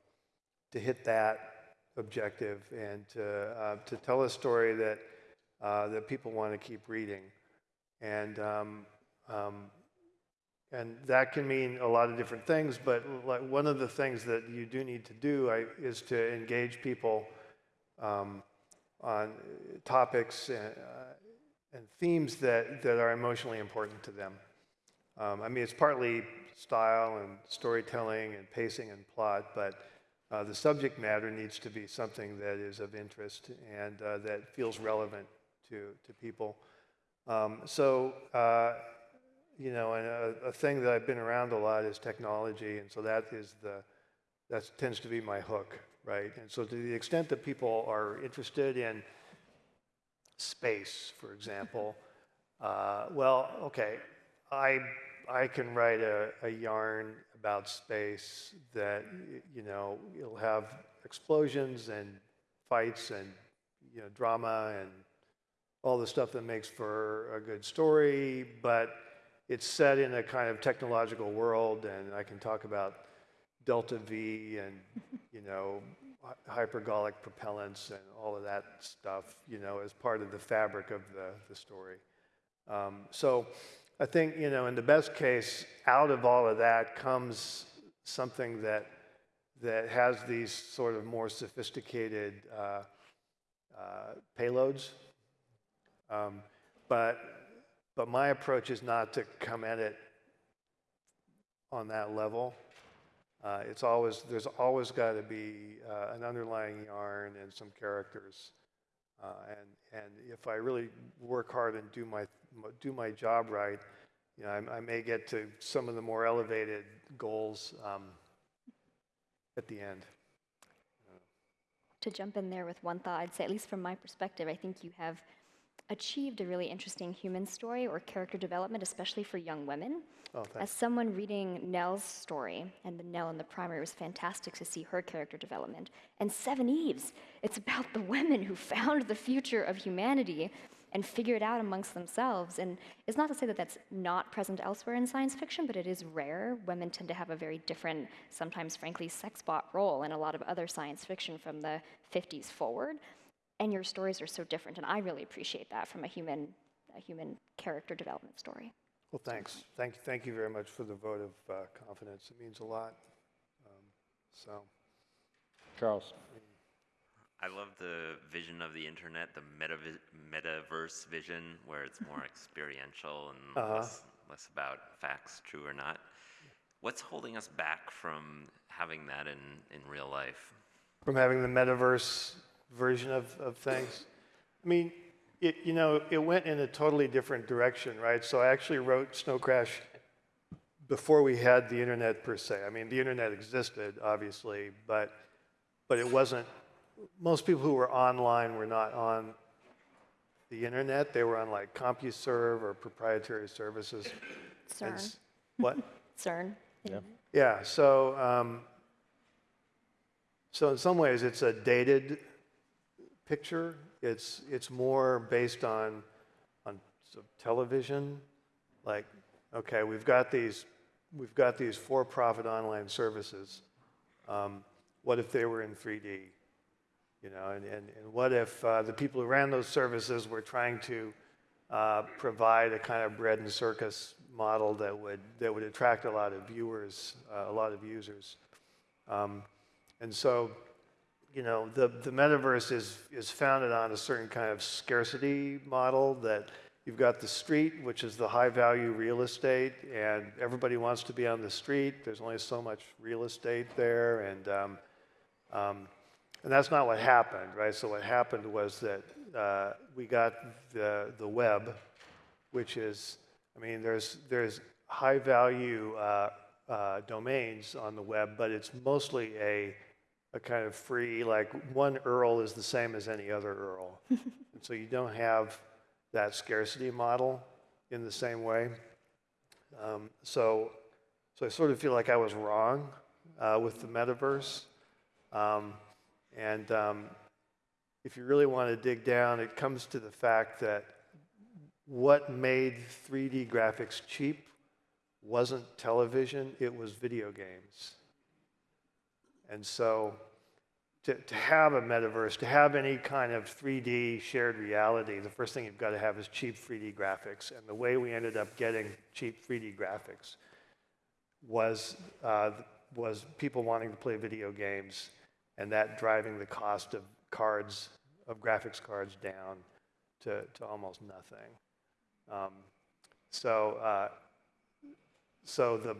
Speaker 2: to hit that objective and to, uh, to tell a story that, uh, that people want to keep reading. And, um, and that can mean a lot of different things, but like one of the things that you do need to do I, is to engage people um, on topics and, uh, and themes that, that are emotionally important to them. Um, I mean, it's partly style and storytelling and pacing and plot, but uh, the subject matter needs to be something that is of interest and uh, that feels relevant to, to people. Um, so, uh, you know, and a, a thing that I've been around a lot is technology, and so that is the, that tends to be my hook, right? And so to the extent that people are interested in space, for example, uh, well, okay, I, I can write a, a yarn about space that, you know, it'll have explosions and fights and, you know, drama and all the stuff that makes for a good story, but it's set in a kind of technological world, and I can talk about delta V and you know hypergolic propellants and all of that stuff, you know, as part of the fabric of the, the story. Um, so I think you know, in the best case, out of all of that comes something that that has these sort of more sophisticated uh, uh, payloads. Um, but, but my approach is not to come at it on that level. Uh, it's always, there's always got to be uh, an underlying yarn and some characters. Uh, and, and if I really work hard and do my, do my job right, you know, I, I may get to some of the more elevated goals um, at the end.
Speaker 3: To jump in there with one thought, I'd say, at least from my perspective, I think you have achieved a really interesting human story or character development, especially for young women.
Speaker 2: Oh,
Speaker 3: As someone reading Nell's story, and the Nell in the Primer was fantastic to see her character development. And Seveneves, it's about the women who found the future of humanity and figured it out amongst themselves. And it's not to say that that's not present elsewhere in science fiction, but it is rare. Women tend to have a very different, sometimes frankly, sex bot role in a lot of other science fiction from the 50s forward. And your stories are so different, and I really appreciate that from a human, a human character development story.
Speaker 2: Well, thanks. Thank, thank you very much for the vote of uh, confidence. It means a lot. Um, so,
Speaker 1: Charles?
Speaker 6: I love the vision of the internet, the metavi- metaverse vision, where it's more experiential and less, less about facts, true or not. What's holding us back from having that in, in real life?
Speaker 2: from having the metaverse version of, of things. I mean, it, you know, it went in a totally different direction, right? So I actually wrote Snow Crash before we had the internet per se. I mean, the internet existed, obviously, but, but it wasn't, most people who were online were not on the internet. They were on like CompuServe or proprietary services.
Speaker 3: CERN.
Speaker 2: s- What?
Speaker 3: CERN.
Speaker 1: Yeah.
Speaker 2: Yeah, so, um, so in some ways, it's a dated picture. It's, it's more based on, on television. Like, okay, we've got these, we've got these for-profit online services. Um, what if they were in 3D? You know, and, and, and what if uh, the people who ran those services were trying to uh, provide a kind of bread and circus model that would that would attract a lot of viewers, uh, a lot of users, um, and so, you know, the the metaverse is is founded on a certain kind of scarcity model that you've got the street, which is the high value real estate, and everybody wants to be on the street. There's only so much real estate there, and um, um, and that's not what happened, right? So what happened was that uh, we got the the web, which is, I mean, there's there's high value uh, uh, domains on the web, but it's mostly a a kind of free, like one URL is the same as any other URL, and so you don't have that scarcity model in the same way. Um, so, so I sort of feel like I was wrong uh, with the metaverse. Um, and um, if you really want to dig down, it comes to the fact that what made 3D graphics cheap wasn't television, it was video games. And so to, to have a metaverse, to have any kind of 3D shared reality, the first thing you've got to have is cheap 3D graphics. And the way we ended up getting cheap 3D graphics was, uh, was people wanting to play video games and that driving the cost of cards, of graphics cards down to, to almost nothing. Um, so, uh, so the,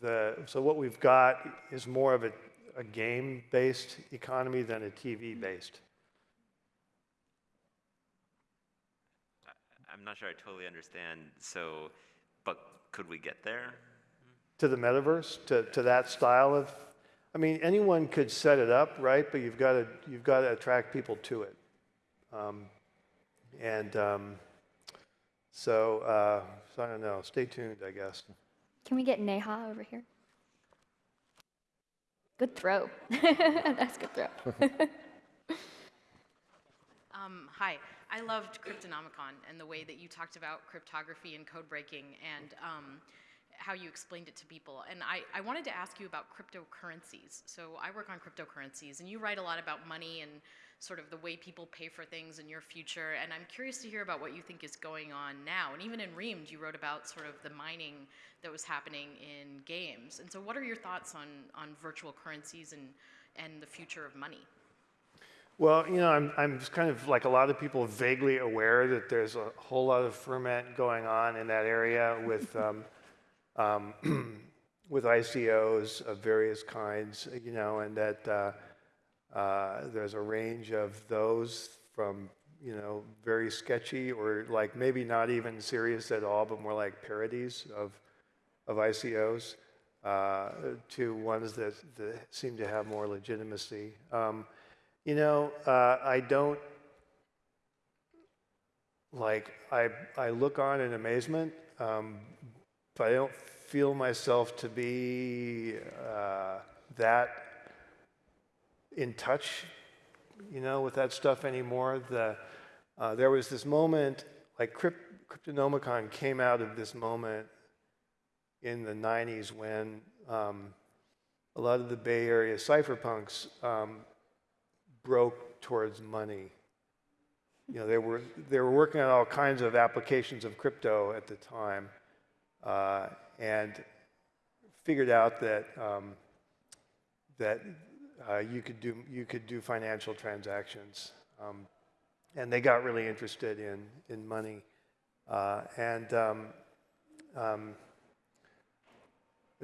Speaker 2: the, so what we've got is more of a, a game-based economy than a TV-based.
Speaker 6: I'm not sure I totally understand. So, but could we get there?
Speaker 2: To the metaverse, to, to that style of, I mean, anyone could set it up, right? But you've got to, you've got to attract people to it. Um, and um, so, uh, so I don't know. Stay tuned, I guess.
Speaker 3: Can we get Neha over here? Good throw. That's good throw.
Speaker 7: Um, hi, I loved Cryptonomicon and the way that you talked about cryptography and code breaking and um, how you explained it to people. And I, I wanted to ask you about cryptocurrencies. So I work on cryptocurrencies, and you write a lot about money and sort of the way people pay for things in your future. And I'm curious to hear about what you think is going on now. And even in Reamde, you wrote about sort of the mining that was happening in games. And so, what are your thoughts on, on virtual currencies and, and the future of money?
Speaker 2: Well, you know, I'm, I'm kind of like a lot of people vaguely aware that there's a whole lot of ferment going on in that area with, um, um, with ICOs of various kinds, you know, and that uh, uh, there's a range of those from, you know, very sketchy or like maybe not even serious at all, but more like parodies of, of ICOs uh, to ones that, that seem to have more legitimacy. Um, you know, uh, I don't like. I I look on in amazement, um, but I don't feel myself to be uh, that in touch, you know, with that stuff anymore. The uh, there was this moment, like Crypt, Cryptonomicon came out of this moment in the '90s when um, a lot of the Bay Area cypherpunks um, broke towards money. You know, they were they were working on all kinds of applications of crypto at the time, uh, and figured out that um, that uh, you could do you could do financial transactions, um, and they got really interested in in money, uh, and um, um,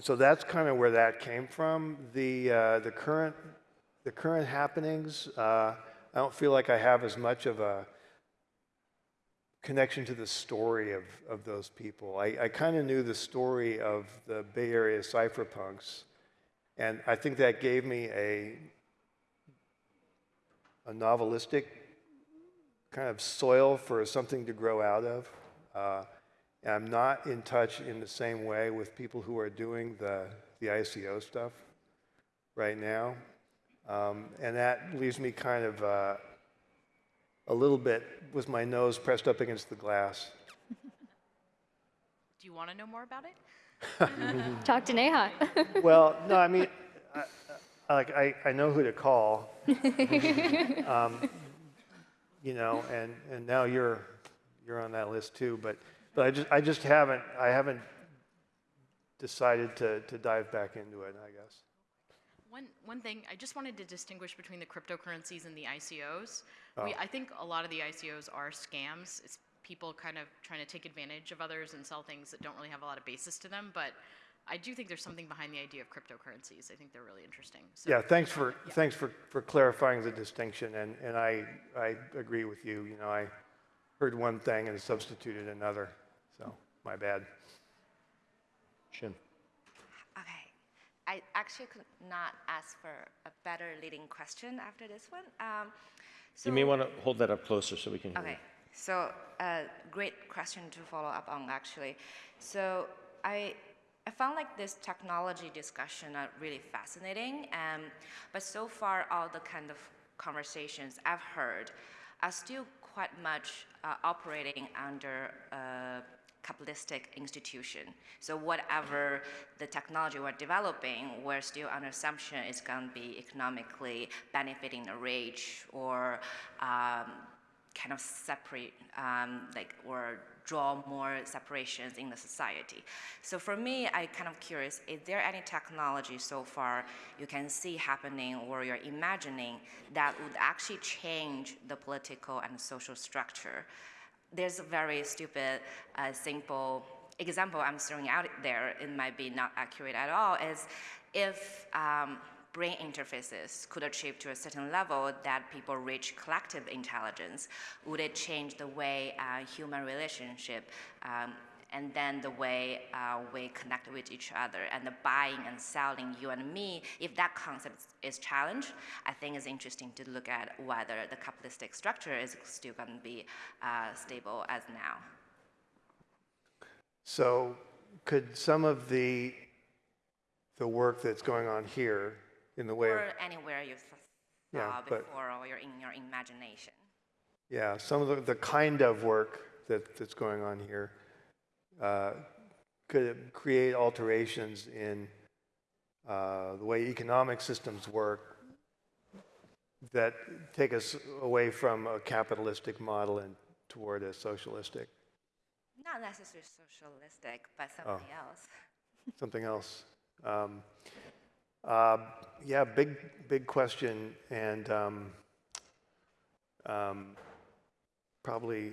Speaker 2: so that's kind of where that came from. The uh, the current the current happenings, uh, I don't feel like I have as much of a connection to the story of, of those people. I, I kind of knew the story of the Bay Area cypherpunks, and I think that gave me a, a novelistic kind of soil for something to grow out of. Uh, I'm not in touch in the same way with people who are doing the, the ICO stuff right now. Um, and that leaves me kind of uh, a little bit with my nose pressed up against the glass.
Speaker 7: Do you want to know more about it?
Speaker 3: Talk to Neha.
Speaker 2: Well, no, I mean, I, I, like I, I know who to call. um, you know, and, and now you're you're on that list too. But but I just I just haven't I haven't decided to to dive back into it. I guess.
Speaker 7: One, one thing, I just wanted to distinguish between the cryptocurrencies and the ICOs. We, I think a lot of the ICOs are scams. It's people kind of trying to take advantage of others and sell things that don't really have a lot of basis to them. But I do think there's something behind the idea of cryptocurrencies. I think they're really interesting. So,
Speaker 2: Yeah, thanks for thanks for, for clarifying the distinction, and, and I I agree with you. You know, I heard one thing and substituted another, so my bad.
Speaker 1: Shin.
Speaker 8: Okay. I actually could not ask for a better leading question after this one. Um, so,
Speaker 1: You may want to hold that up closer so we can hear
Speaker 8: Okay.
Speaker 1: you.
Speaker 8: So, uh, great question to follow up on, actually. So, I, I found like this technology discussion are really fascinating, um, but so far, all the kind of conversations I've heard are still quite much uh, operating under a capitalistic institution. So whatever the technology we're developing, we're still under assumption it's going to be economically benefiting the rich or um, kind of separate, um, like, or draw more separations in the society. So for me, I kind of curious, is there any technology so far you can see happening or you're imagining that would actually change the political and social structure? There's a very stupid, uh, simple example I'm throwing out there, it might be not accurate at all, is if um, brain interfaces could achieve to a certain level that people reach collective intelligence, would it change the way uh, human relationship um, and then the way uh, we connect with each other and the buying and selling you and me, if that concept is challenged, I think it's interesting to look at whether the capitalistic structure is still going to be uh, stable as now.
Speaker 2: So, could some of the the work that's going on here in the way of
Speaker 8: Or anywhere you th-
Speaker 2: Yeah,
Speaker 8: saw
Speaker 2: but-
Speaker 8: before or you're in your imagination.
Speaker 2: yeah, some of the, the kind of work that, that's going on here, uh, could create alterations in uh, the way economic systems work that take us away from a capitalistic model and toward a socialistic,
Speaker 8: Not necessarily socialistic, but
Speaker 2: Oh.
Speaker 8: something else.
Speaker 2: something else? Um, uh, yeah, big, big question, and um, um, probably,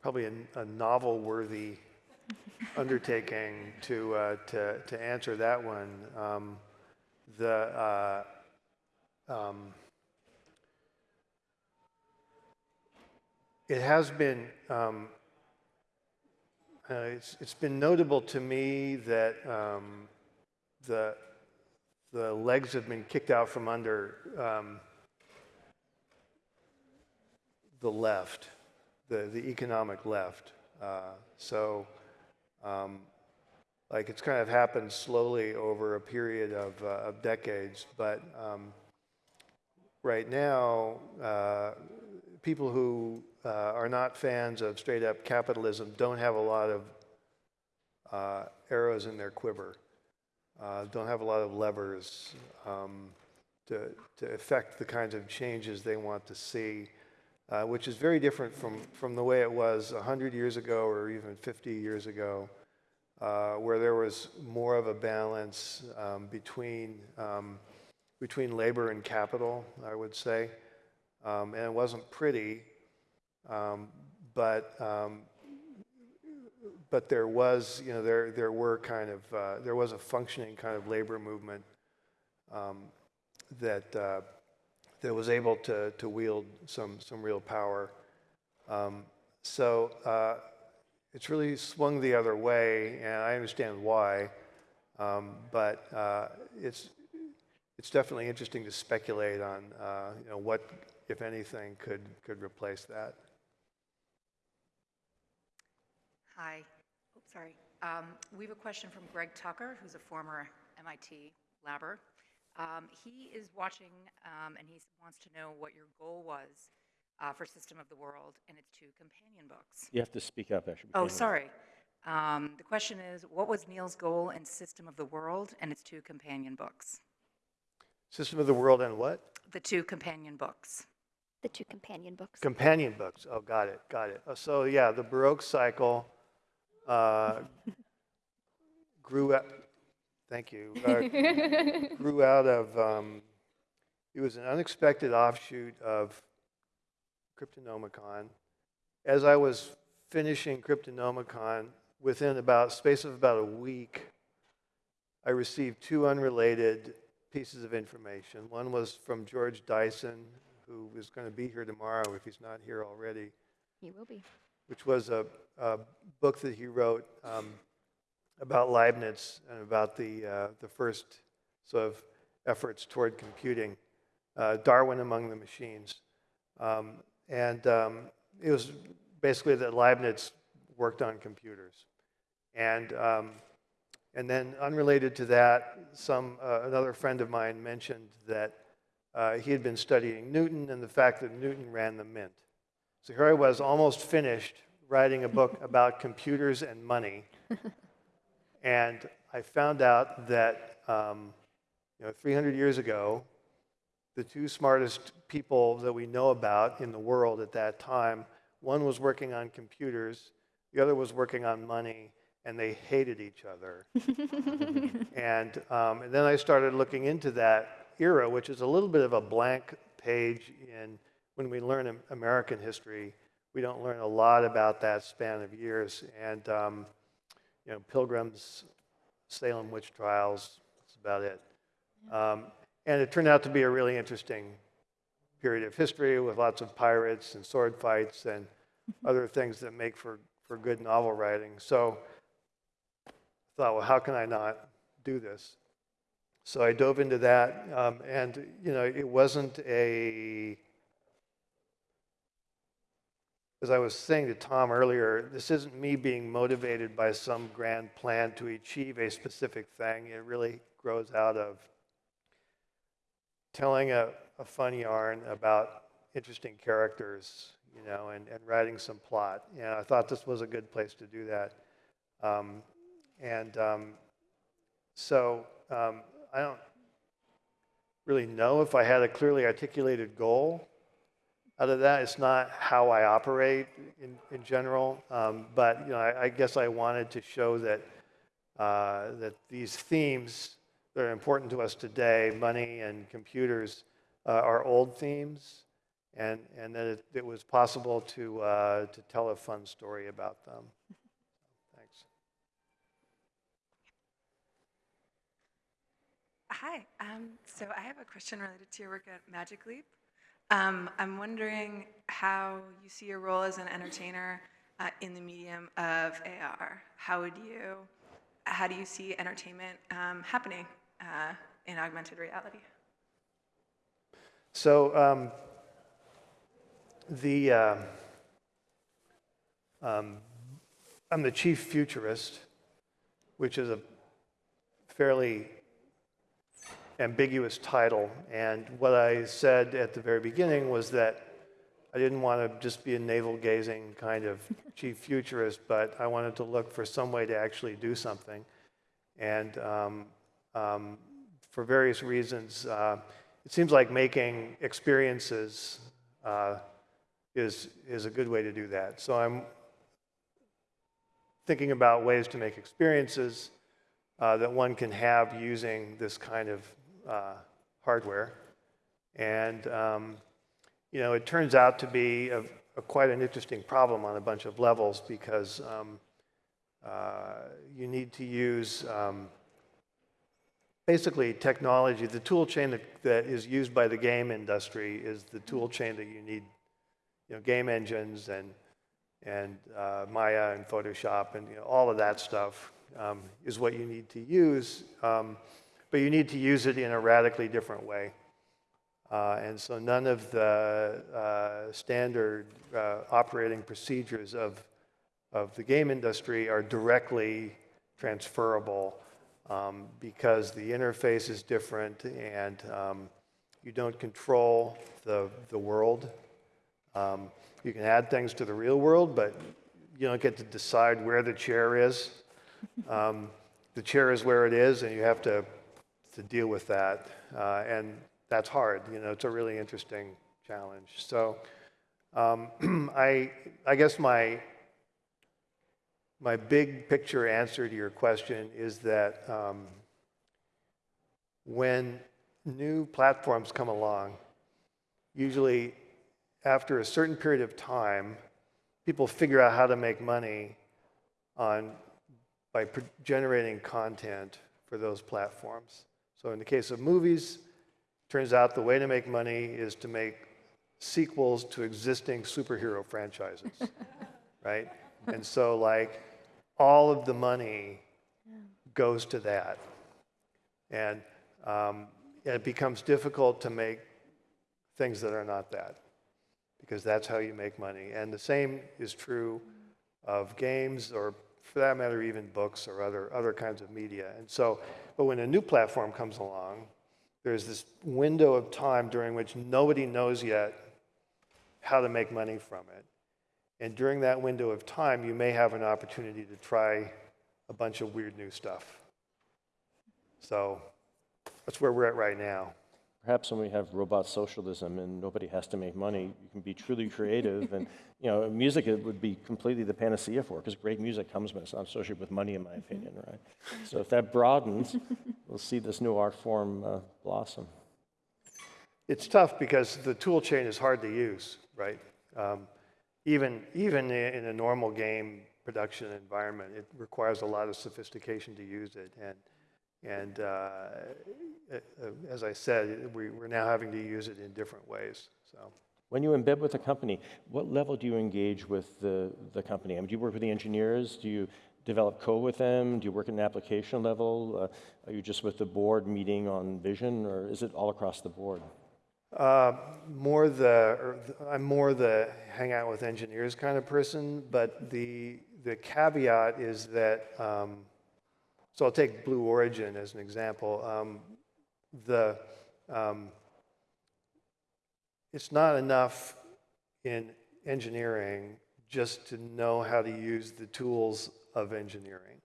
Speaker 2: probably a, a novel-worthy undertaking to, uh, to, to answer that one. Um, the, uh, um, it has been, um, uh, it's, it's been notable to me that um, the, the legs have been kicked out from under um, the left, the, the economic left. Uh, so, um, like, it's kind of happened slowly over a period of, uh, of decades, but um, right now, uh, people who uh, are not fans of straight up capitalism don't have a lot of uh, arrows in their quiver, uh, don't have a lot of levers um, to, to affect the kinds of changes they want to see, uh, which is very different from, from the way it was 100 years ago or even 50 years ago, uh, where there was more of a balance um, between um, between labor and capital, I would say. Um, and it wasn't pretty, um, but um, but there was, you know, there there were kind of uh, there was a functioning kind of labor movement um, that uh, that was able to to wield some some real power. Um, so uh, it's really swung the other way, and I understand why. Um, but uh, it's it's definitely interesting to speculate on, uh, you know, what, if anything, could could replace that.
Speaker 9: Hi. Sorry. Um, we have a question from Greg Tucker, who's a former MIT labber. Um, he is watching um, and he wants to know what your goal was uh, for System of the World and its two companion books.
Speaker 1: You have to speak up, actually.
Speaker 9: Oh, sorry. Um, the question is what was Neal's goal in System of the World and its two companion books?
Speaker 2: System of the World and what?
Speaker 9: The two companion books.
Speaker 3: The two companion books.
Speaker 2: Companion books. Oh, got it, got it. Uh, So yeah, the Baroque cycle uh, grew up. Thank you. Uh, grew out of. Um, it was an unexpected offshoot of Cryptonomicon. As I was finishing Cryptonomicon, within about space of about a week, I received two unrelated pieces of information. One was from George Dyson, who is going to be here tomorrow if he's not here already,
Speaker 3: He will be.
Speaker 2: Which was a, a book that he wrote um, about Leibniz and about the, uh, the first sort of efforts toward computing, uh, Darwin among the machines. Um, and um, it was basically that Leibniz worked on computers. And, um, and then unrelated to that, some, uh, another friend of mine mentioned that uh, he had been studying Newton and the fact that Newton ran the mint. So here I was, almost finished writing a book about computers and money. and I found out that, um, you know, 300 years ago, the two smartest people that we know about in the world at that time, one was working on computers, the other was working on money, and they hated each other. and, um, and then I started looking into that era, which is a little bit of a blank page in when we learn American history. We don't learn a lot about that span of years. And, um, you know, Pilgrims, Salem witch trials, that's about it. Um, and it turned out to be a really interesting period of history with lots of pirates and sword fights and other things that make for, for good novel writing. So I thought, well, how can I not do this? So I dove into that, um, and you know, it wasn't a. As I was saying to Tom earlier, this isn't me being motivated by some grand plan to achieve a specific thing. It really grows out of telling a, a fun yarn about interesting characters, you know, and, and writing some plot. And I thought this was a good place to do that. Um, and um, so um, I don't really know if I had a clearly articulated goal out of that. It's not how I operate in, in general, um, but you know, I, I guess I wanted to show that uh, that these themes that are important to us today, money and computers, uh, are old themes, and and that it, it was possible to uh, to tell a fun story about them. Thanks.
Speaker 10: Hi. Um, so I have a question related to your work at Magic Leap. Um, I'm wondering how you see your role as an entertainer uh, in the medium of AR. How would you, how do you see entertainment um, happening uh, in augmented reality?
Speaker 2: So um, the uh, I'm the chief futurist, which is a fairly ambiguous title. And what I said at the very beginning was that I didn't want to just be a navel gazing kind of chief futurist, but I wanted to look for some way to actually do something. And um, um, for various reasons, uh, it seems like making experiences uh, is, is a good way to do that. So I'm thinking about ways to make experiences uh, that one can have using this kind of uh, hardware. And, um, you know, it turns out to be a, a quite an interesting problem on a bunch of levels because um, uh, you need to use um, basically technology. The tool chain that, that is used by the game industry is the tool chain that you need, you know, game engines and, and uh, Maya and Photoshop and you know, all of that stuff um, is what you need to use. Um, but you need to use it in a radically different way. Uh, and so none of the uh, standard uh, operating procedures of, of the game industry are directly transferable um, because the interface is different and um, you don't control the, the world. Um, you can add things to the real world, but you don't get to decide where the chair is. Um, the chair is where it is, and you have to, to deal with that. Uh, and that's hard. You know, it's a really interesting challenge. So um, I, I guess my, my big picture answer to your question is that um, when new platforms come along, usually after a certain period of time, people figure out how to make money on, by generating content for those platforms. So in the case of movies, turns out the way to make money is to make sequels to existing superhero franchises, right? And so like all of the money goes to that. And um, it becomes difficult to make things that are not that because that's how you make money. And the same is true of games or for that matter, even books or other, other kinds of media. And so, but when a new platform comes along, there's this window of time during which nobody knows yet how to make money from it. And during that window of time, you may have an opportunity to try a bunch of weird new stuff. So that's where we're at right now.
Speaker 1: Perhaps when we have robot socialism and nobody has to make money, you can be truly creative. and you know, music it would be completely the panacea for because great music comes when it's not associated with money, in my opinion, right? So if that broadens, we'll see this new art form uh, blossom.
Speaker 2: It's tough because the tool chain is hard to use, right? Um, even even in a normal game production environment, it requires a lot of sophistication to use it and. And uh, as I said, we, are now having to use it in different ways. So.
Speaker 1: When you embed with a company, what level do you engage with the, the company? I mean, do you work with the engineers? Do you develop code with them? Do you work at an application level? Uh, are you just with the board meeting on vision, or is it all across the board?
Speaker 2: Uh, more the, I'm more the hang out with engineers kind of person, but the, the caveat is that um, so I'll take Blue Origin as an example. Um, the, um, it's not enough in engineering just to know how to use the tools of engineering.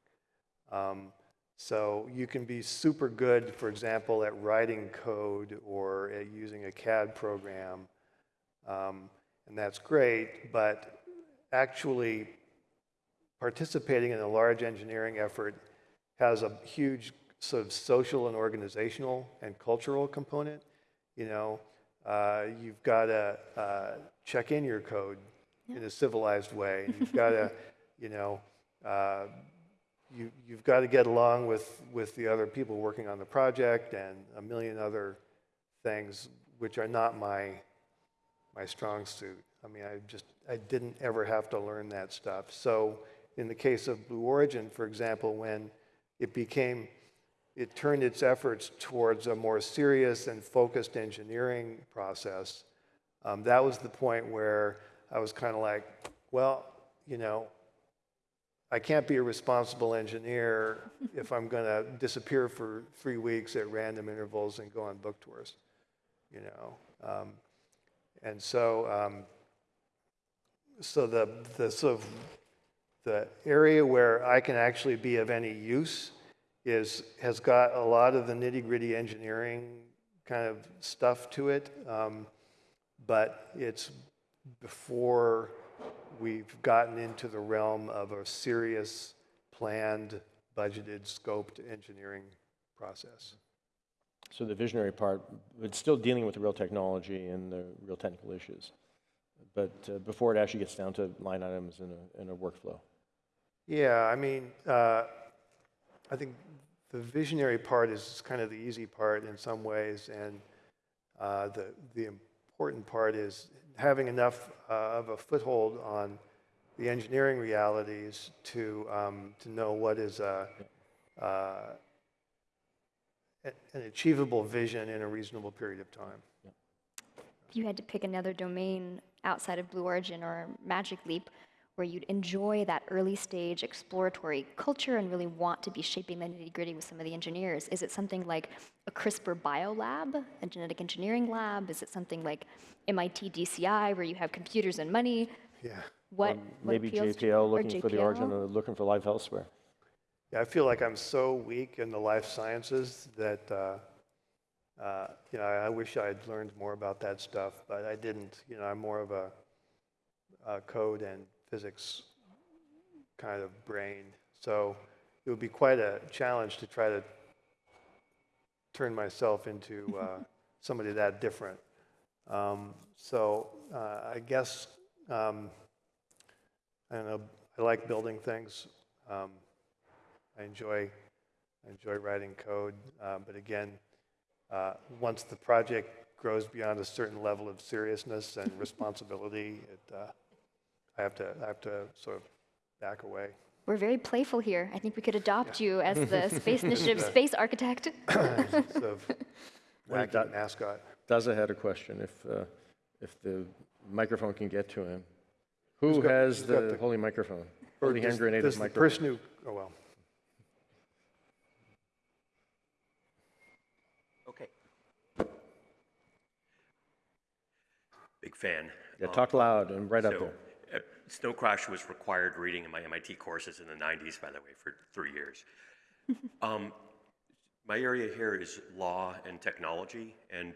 Speaker 2: Um, so you can be super good, for example, at writing code or at using a CAD program, um, and that's great, but actually participating in a large engineering effort has a huge sort of social and organizational and cultural component. You know, uh, you've got to uh, check in your code yeah. in a civilized way. You've got to, you know, uh, you, you've got to get along with, with the other people working on the project and a million other things which are not my, my strong suit. I mean, I just, I didn't ever have to learn that stuff. So in the case of Blue Origin, for example, when it became, it turned its efforts towards a more serious and focused engineering process. Um, that was the point where I was kind of like, well, you know, I can't be a responsible engineer if I'm going to disappear for three weeks at random intervals and go on book tours, you know. Um, and so, um, so the, the sort of the area where I can actually be of any use is, has got a lot of the nitty gritty engineering kind of stuff to it, um, but it's before we've gotten into the realm of a serious, planned, budgeted, scoped engineering process.
Speaker 1: So the visionary part, it's still dealing with the real technology and the real technical issues. But uh, before it actually gets down to line items in a, in a workflow.
Speaker 2: Yeah, I mean, uh, I think the visionary part is kind of the easy part in some ways, and uh, the the important part is having enough uh, of a foothold on the engineering realities to um, to know what is a, uh, an achievable vision in a reasonable period of time.
Speaker 3: If you had to pick another domain outside of Blue Origin or Magic Leap where you'd enjoy that early stage exploratory culture and really want to be shaping the nitty gritty with some of the engineers, is it something like a CRISPR bio lab, a genetic engineering lab? Is it something like MIT DCI where you have computers and money?
Speaker 2: Yeah.
Speaker 3: What, what
Speaker 1: Maybe
Speaker 3: appeals
Speaker 1: JPL
Speaker 3: or
Speaker 1: looking for the origin
Speaker 3: JPL?
Speaker 1: or looking for life elsewhere.
Speaker 2: Yeah, I feel like I'm so weak in the life sciences that, uh, uh, you know, I wish I had learned more about that stuff, but I didn't. You know, I'm more of a, a code and physics kind of brain. So it would be quite a challenge to try to turn myself into uh, somebody that different. Um, so uh, I guess, um, I don't know, I like building things. Um, I enjoy, I enjoy writing code, uh, but again, uh, once the project grows beyond a certain level of seriousness and responsibility, it, uh, I have to, I have to sort of back away.
Speaker 3: We're very playful here. I think we could adopt you as the Space Initiative space architect.
Speaker 2: sort of wacky
Speaker 1: that-
Speaker 2: mascot.
Speaker 1: Dazza had a question, if, uh, if the microphone can get to him. Who
Speaker 2: got-
Speaker 1: has the
Speaker 2: the-
Speaker 1: holy microphone?
Speaker 2: Or
Speaker 1: Holy hand grenade
Speaker 2: does
Speaker 1: of
Speaker 2: the person who, oh well.
Speaker 11: Okay. Big fan.
Speaker 1: Yeah,
Speaker 11: Um,
Speaker 1: talk loud and right up there.
Speaker 11: Snow Crash was required reading in my MIT courses in the 90s, by the way, for three years. um, my area here is law and technology, and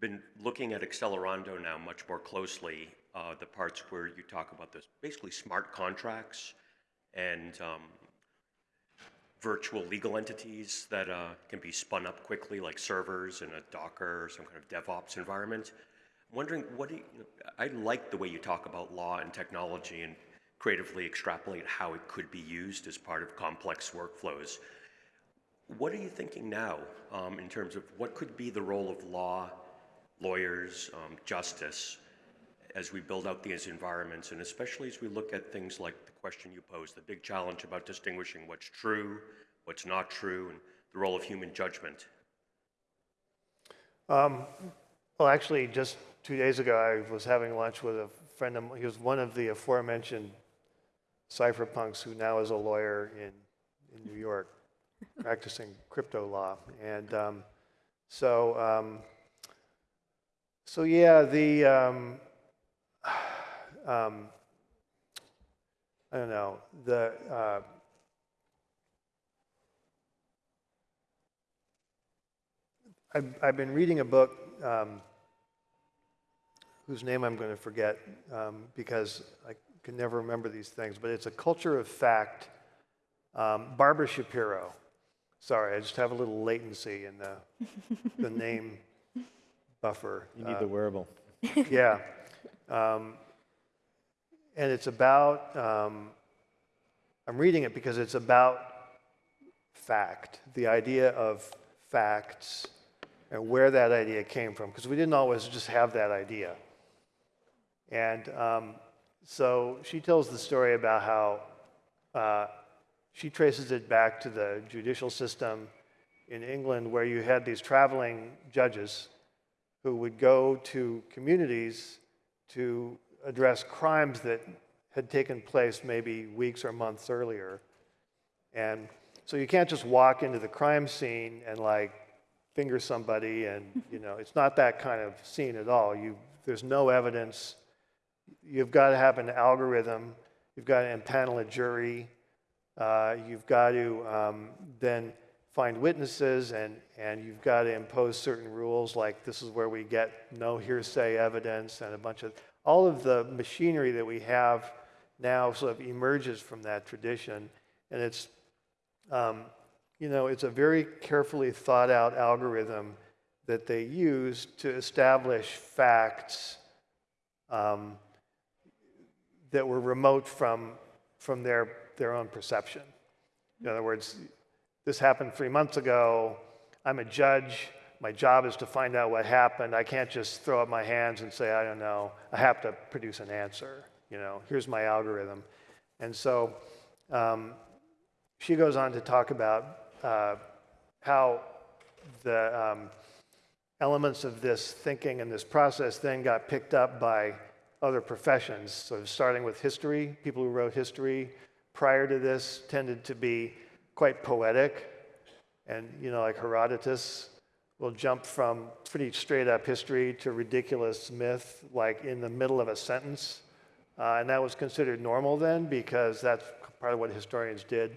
Speaker 11: been looking at Accelerando now much more closely. Uh, the parts where you talk about those basically smart contracts and um, virtual legal entities that uh, can be spun up quickly, like servers in a Docker or some kind of DevOps environment. Wondering, what do you, I like the way you talk about law and technology and creatively extrapolate how it could be used as part of complex workflows. What are you thinking now um, in terms of what could be the role of law, lawyers, um, justice as we build out these environments, and especially as we look at things like the question you posed, the big challenge about distinguishing what's true, what's not true, and the role of human judgment?
Speaker 2: Um, well, actually, just two days ago, I was having lunch with a friend of mine. He was one of the aforementioned cypherpunks who now is a lawyer in, in New York, practicing crypto law. And um, so, um, so yeah, the, um, um, I don't know, the, uh, I've, I've been reading a book um, whose name I'm going to forget um, because I can never remember these things, but it's a culture of fact. Um, Barbara Shapiro. Sorry, I just have a little latency in the, the name buffer.
Speaker 1: You need
Speaker 2: Uh,
Speaker 1: the wearable.
Speaker 2: yeah. Um, and it's about, um, I'm reading it because it's about fact, the idea of facts and where that idea came from, because we didn't always just have that idea. And um, so she tells the story about how uh, she traces it back to the judicial system in England, where you had these traveling judges who would go to communities to address crimes that had taken place maybe weeks or months earlier. And so you can't just walk into the crime scene and like finger somebody and, you know, it's not that kind of scene at all. You, there's no evidence. You've got to have an algorithm. You've got to impanel a jury. Uh, you've got to um, then find witnesses and, and you've got to impose certain rules like this is where we get no hearsay evidence and a bunch of all of the machinery that we have now sort of emerges from that tradition and it's um, you know it's a very carefully thought out algorithm that they use to establish facts um, that were remote from, from their, their own perception. In other words, this happened three months ago. I'm a judge. My job is to find out what happened. I can't just throw up my hands and say, I don't know. I have to produce an answer. You know, here's my algorithm. And so um, she goes on to talk about uh, how the um, elements of this thinking and this process then got picked up by other professions. So starting with history, people who wrote history prior to this tended to be quite poetic. And, you know, like Herodotus will jump from pretty straight up history to ridiculous myth, like in the middle of a sentence. Uh, and that was considered normal then because that's part of what historians did.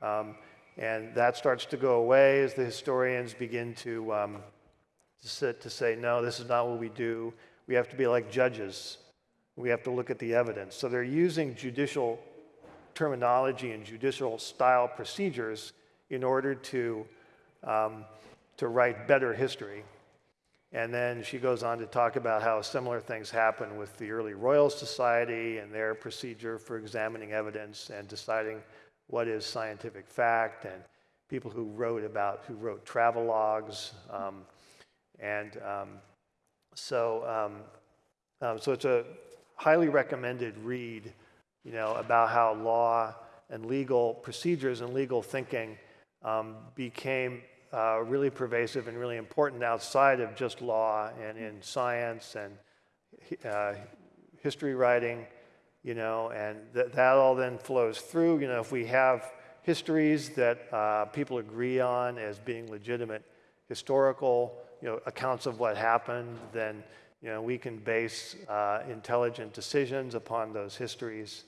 Speaker 2: Um, and that starts to go away as the historians begin to, um, to, sit, to say, no, this is not what we do. We have to be like judges. We have to look at the evidence. So they're using judicial terminology and judicial style procedures in order to, um, to write better history. And then she goes on to talk about how similar things happen with the early Royal Society and their procedure for examining evidence and deciding what is scientific fact, and people who wrote about, who wrote travel logs. Um, and um, so, um, um, so it's a highly recommended read, you know, about how law and legal procedures and legal thinking um, became uh, really pervasive and really important outside of just law and in science and uh, history writing, you know, and th that all then flows through. You know, if we have histories that uh, people agree on as being legitimate historical, you know, accounts of what happened, then, you know, we can base uh, intelligent decisions upon those histories.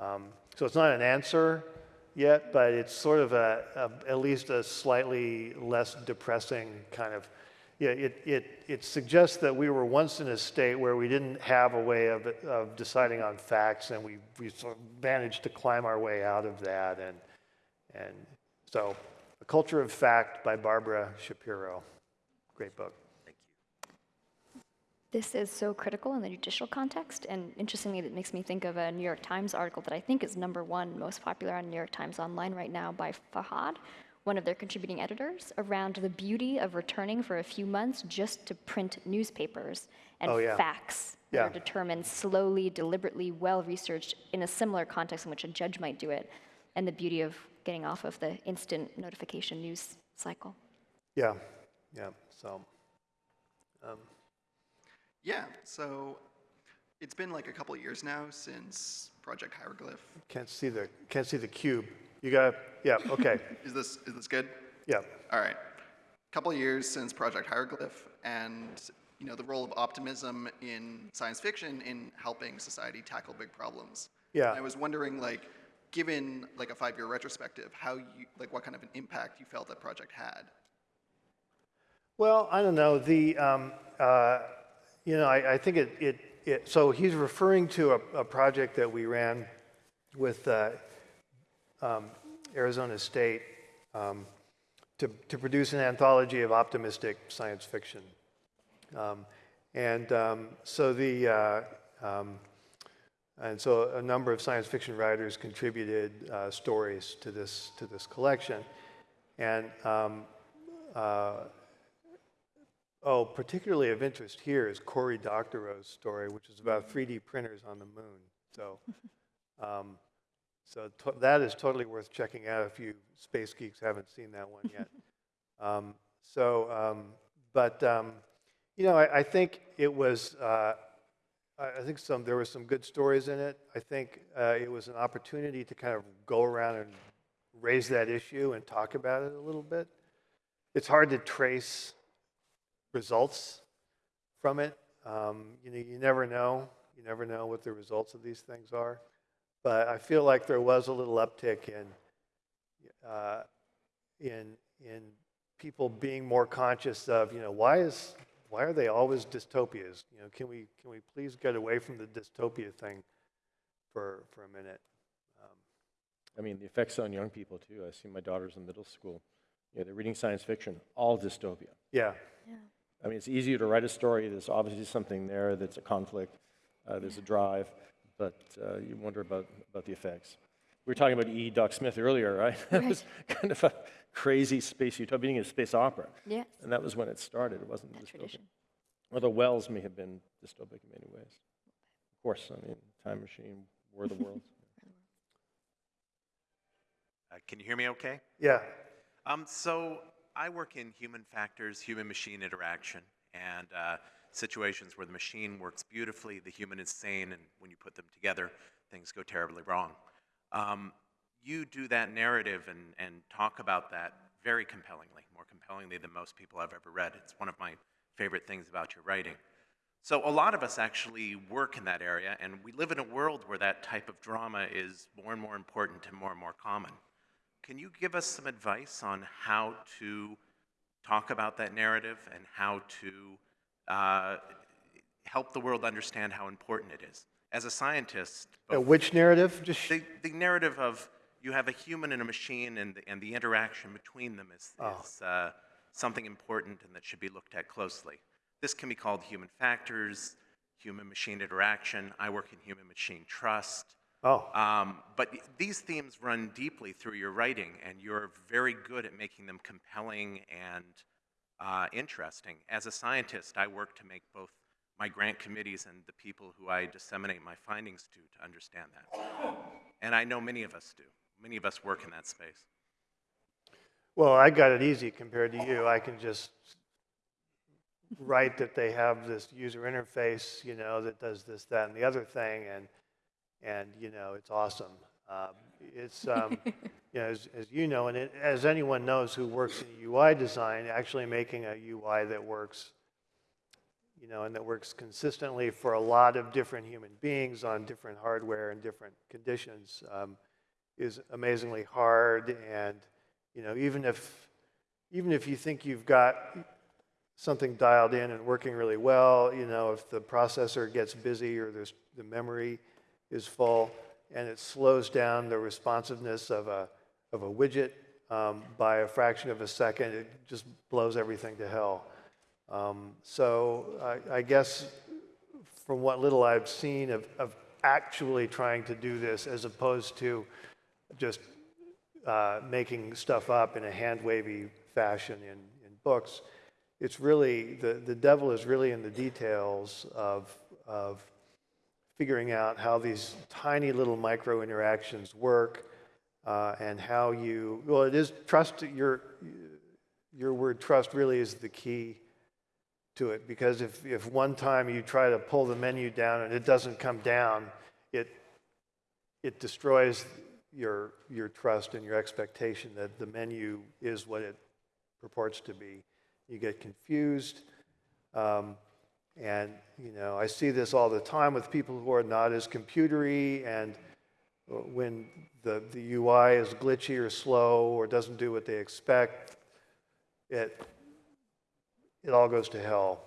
Speaker 2: Um, so it's not an answer, yet, but it's sort of a, a, at least a slightly less depressing kind of. Yeah, it, it, it suggests that we were once in a state where we didn't have a way of, of deciding on facts, and we, we sort of managed to climb our way out of that. And, and so, A Culture of Fact by Barbara Shapiro. Great book. Thank you.
Speaker 3: This is so critical in the judicial context, and interestingly, it makes me think of a New York Times article that I think is number one most popular on New York Times Online right now by Farhad, one of their contributing editors, around the beauty of returning for a few months just to print newspapers and
Speaker 2: Oh, yeah.
Speaker 3: facts that are determined slowly, deliberately, well researched in a similar context in which a judge might do it, and the beauty of getting off of the instant notification news cycle.
Speaker 2: Yeah, yeah. So, um,
Speaker 12: Yeah, so it's been like a couple of years now since Project Hieroglyph.
Speaker 2: can't see the can't see the cube. You got yeah. Okay.
Speaker 12: Is this is this good?
Speaker 2: yeah.
Speaker 12: All right. A Couple years since Project Hieroglyph and you know the role of optimism in science fiction in helping society tackle big problems.
Speaker 2: Yeah.
Speaker 12: I was wondering like given like a 5-year retrospective, how you like what kind of an impact you felt that project had.
Speaker 2: Well, I don't know. The, um, uh, you know, I, I think it, it, it, so he's referring to a, a project that we ran with uh, um, Arizona State um, to, to produce an anthology of optimistic science fiction. Um, and um, so the, uh, um, and so a number of science fiction writers contributed uh, stories to this, to this collection. And um, uh, Oh, particularly of interest here is Cory Doctorow's story, which is about 3D printers on the moon. So, um, so that is totally worth checking out if you space geeks haven't seen that one yet. um, so, um, but um, you know, I, I think it was. Uh, I I think some there were some good stories in it. I think uh, it was an opportunity to kind of go around and raise that issue and talk about it a little bit. It's hard to trace results from it. Um, you know, you never know. You never know what the results of these things are. But I feel like there was a little uptick in uh, in in people being more conscious of, you know, why is why are they always dystopias? You know, can we can we please get away from the dystopia thing for for a minute? Um,
Speaker 1: I mean, the effects on young people too. I see my daughter's in middle school. you know, they're reading science fiction, all dystopia.
Speaker 2: Yeah. Yeah.
Speaker 1: I mean, it's easier to write a story. There's obviously something there that's a conflict. Uh, there's a drive, but uh, you wonder about, about the effects. We were talking about E. Doc Smith earlier, right? That was kind of a crazy space utopia, being a space opera.
Speaker 3: Yes.
Speaker 1: And that was when it started. It wasn't
Speaker 3: That
Speaker 1: dystopian.
Speaker 3: tradition.
Speaker 1: Although Wells may have been dystopic in many ways. Of course, I mean, Time Machine, War of the Worlds.
Speaker 13: Uh, can you hear me okay?
Speaker 2: Yeah.
Speaker 13: Um, so I work in human factors, human machine interaction, and uh, situations where the machine works beautifully, the human is sane, and when you put them together, things go terribly wrong. Um, you do that narrative and, and talk about that very compellingly, more compellingly than most people I've ever read. It's one of my favorite things about your writing. So a lot of us actually work in that area, and we live in a world where that type of drama is more and more important and more and more common. Can you give us some advice on how to talk about that narrative and how to uh, help the world understand how important it is? As a scientist,
Speaker 2: Uh, which narrative? Just
Speaker 13: the, the narrative of you have a human and a machine and the, and the interaction between them is,
Speaker 2: Oh.
Speaker 13: is uh, something important and that should be looked at closely. This can be called human factors, human machine interaction. I work in human machine trust.
Speaker 2: Oh.
Speaker 13: Um, but these themes run deeply through your writing, and you're very good at making them compelling and uh, interesting. As a scientist, I work to make both my grant committees and the people who I disseminate my findings to to understand that. And I know many of us do. Many of us work in that space.
Speaker 2: Well, I got it easy compared to you. I can just write that they have this user interface, you know, that does this, that, and the other thing, and and you know, it's awesome. Um, it's um, you know, as, as you know, and it, as anyone knows who works in UI design, actually making a UI that works, you know, and that works consistently for a lot of different human beings on different hardware and different conditions um, is amazingly hard. And you know, even if even if you think you've got something dialed in and working really well, you know, if the processor gets busy or there's, the memory is full and it slows down the responsiveness of a, of a widget um, by a fraction of a second, it just blows everything to hell. Um, so I, I guess from what little I've seen of, of actually trying to do this as opposed to just uh, making stuff up in a hand wavy fashion in, in books, it's really, the, the devil is really in the details of, of figuring out how these tiny little micro interactions work uh, and how you, well, it is trust, your, your word trust really is the key to it because if, if one time you try to pull the menu down and it doesn't come down, it, it destroys your, your trust and your expectation that the menu is what it purports to be. You get confused. Um, and, you know, I see this all the time with people who are not as computery and when the, the UI is glitchy or slow or doesn't do what they expect, it, it all goes to hell.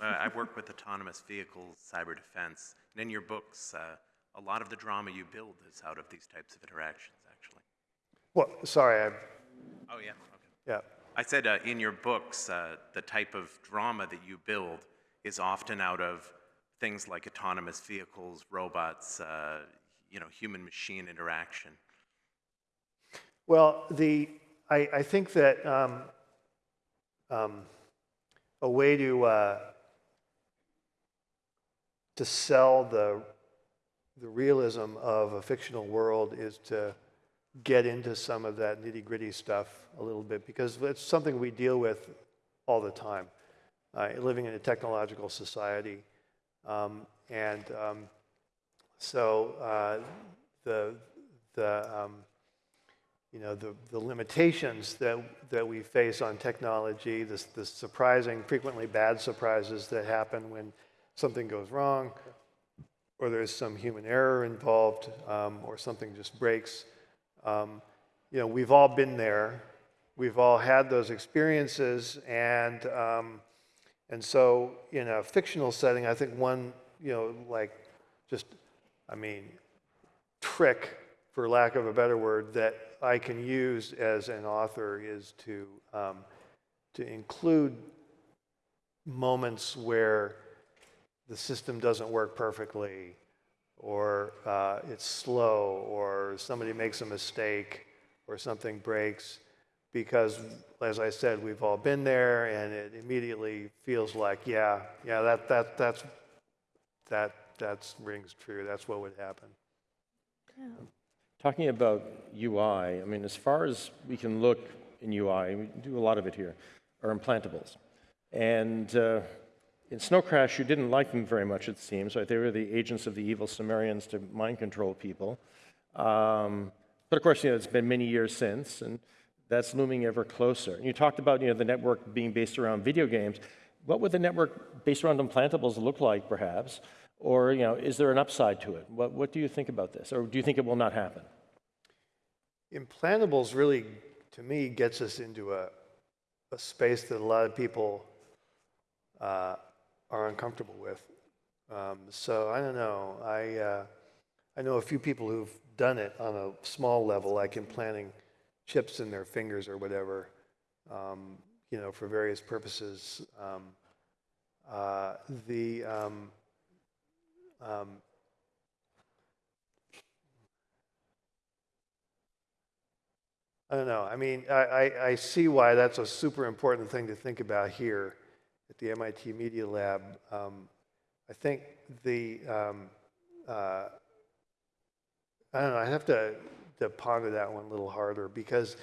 Speaker 13: Uh, I work with autonomous vehicles, cyber defense, and in your books, uh, a lot of the drama you build is out of these types of interactions, actually.
Speaker 2: Well, sorry, I,
Speaker 13: Oh, yeah, okay.
Speaker 2: yeah.
Speaker 13: I said uh, in your books, uh, the type of drama that you build is often out of things like autonomous vehicles, robots, uh, you know, human-machine interaction.
Speaker 2: Well, the, I, I think that um, um, a way to, uh, to sell the, the realism of a fictional world is to get into some of that nitty gritty stuff a little bit because it's something we deal with all the time, uh, living in a technological society. Um, and um, so uh, the, the, um, you know, the, the limitations that, that we face on technology, the, the surprising, frequently bad surprises that happen when something goes wrong, or there's some human error involved, um, or something just breaks. Um, you know, we've all been there. We've all had those experiences, and um, and so in a fictional setting, I think one, you know, like just, I mean, trick for lack of a better word, that I can use as an author is to, um, to include moments where the system doesn't work perfectly, or uh, it's slow, or somebody makes a mistake, or something breaks, because, as I said, we've all been there, and it immediately feels like, yeah, yeah, that, that, that's, that, that rings true. That's what would happen.
Speaker 1: Talking about UI, I mean, as far as we can look in UI, we do a lot of it here, are implantables. And uh, in Snow Crash, you didn't like them very much, it seems, right? They were the agents of the evil Sumerians to mind control people. Um, but of course, you know, it's been many years since, and that's looming ever closer. And you talked about, you know, the network being based around video games. What would the network based around implantables look like, perhaps? Or, you know, is there an upside to it? What, what do you think about this? Or do you think it will not happen?
Speaker 2: Implantables really, to me, gets us into a, a space that a lot of people uh, are uncomfortable with. Um, so I don't know. I, uh, I know a few people who've done it on a small level, like implanting chips in their fingers or whatever, um, you know, for various purposes. Um, uh, the um, um, I don't know. I mean, I, I, I, see why that's a super important thing to think about here at the MIT Media Lab. Um, I think the, uh, I don't know, I have to, to ponder that one a little harder because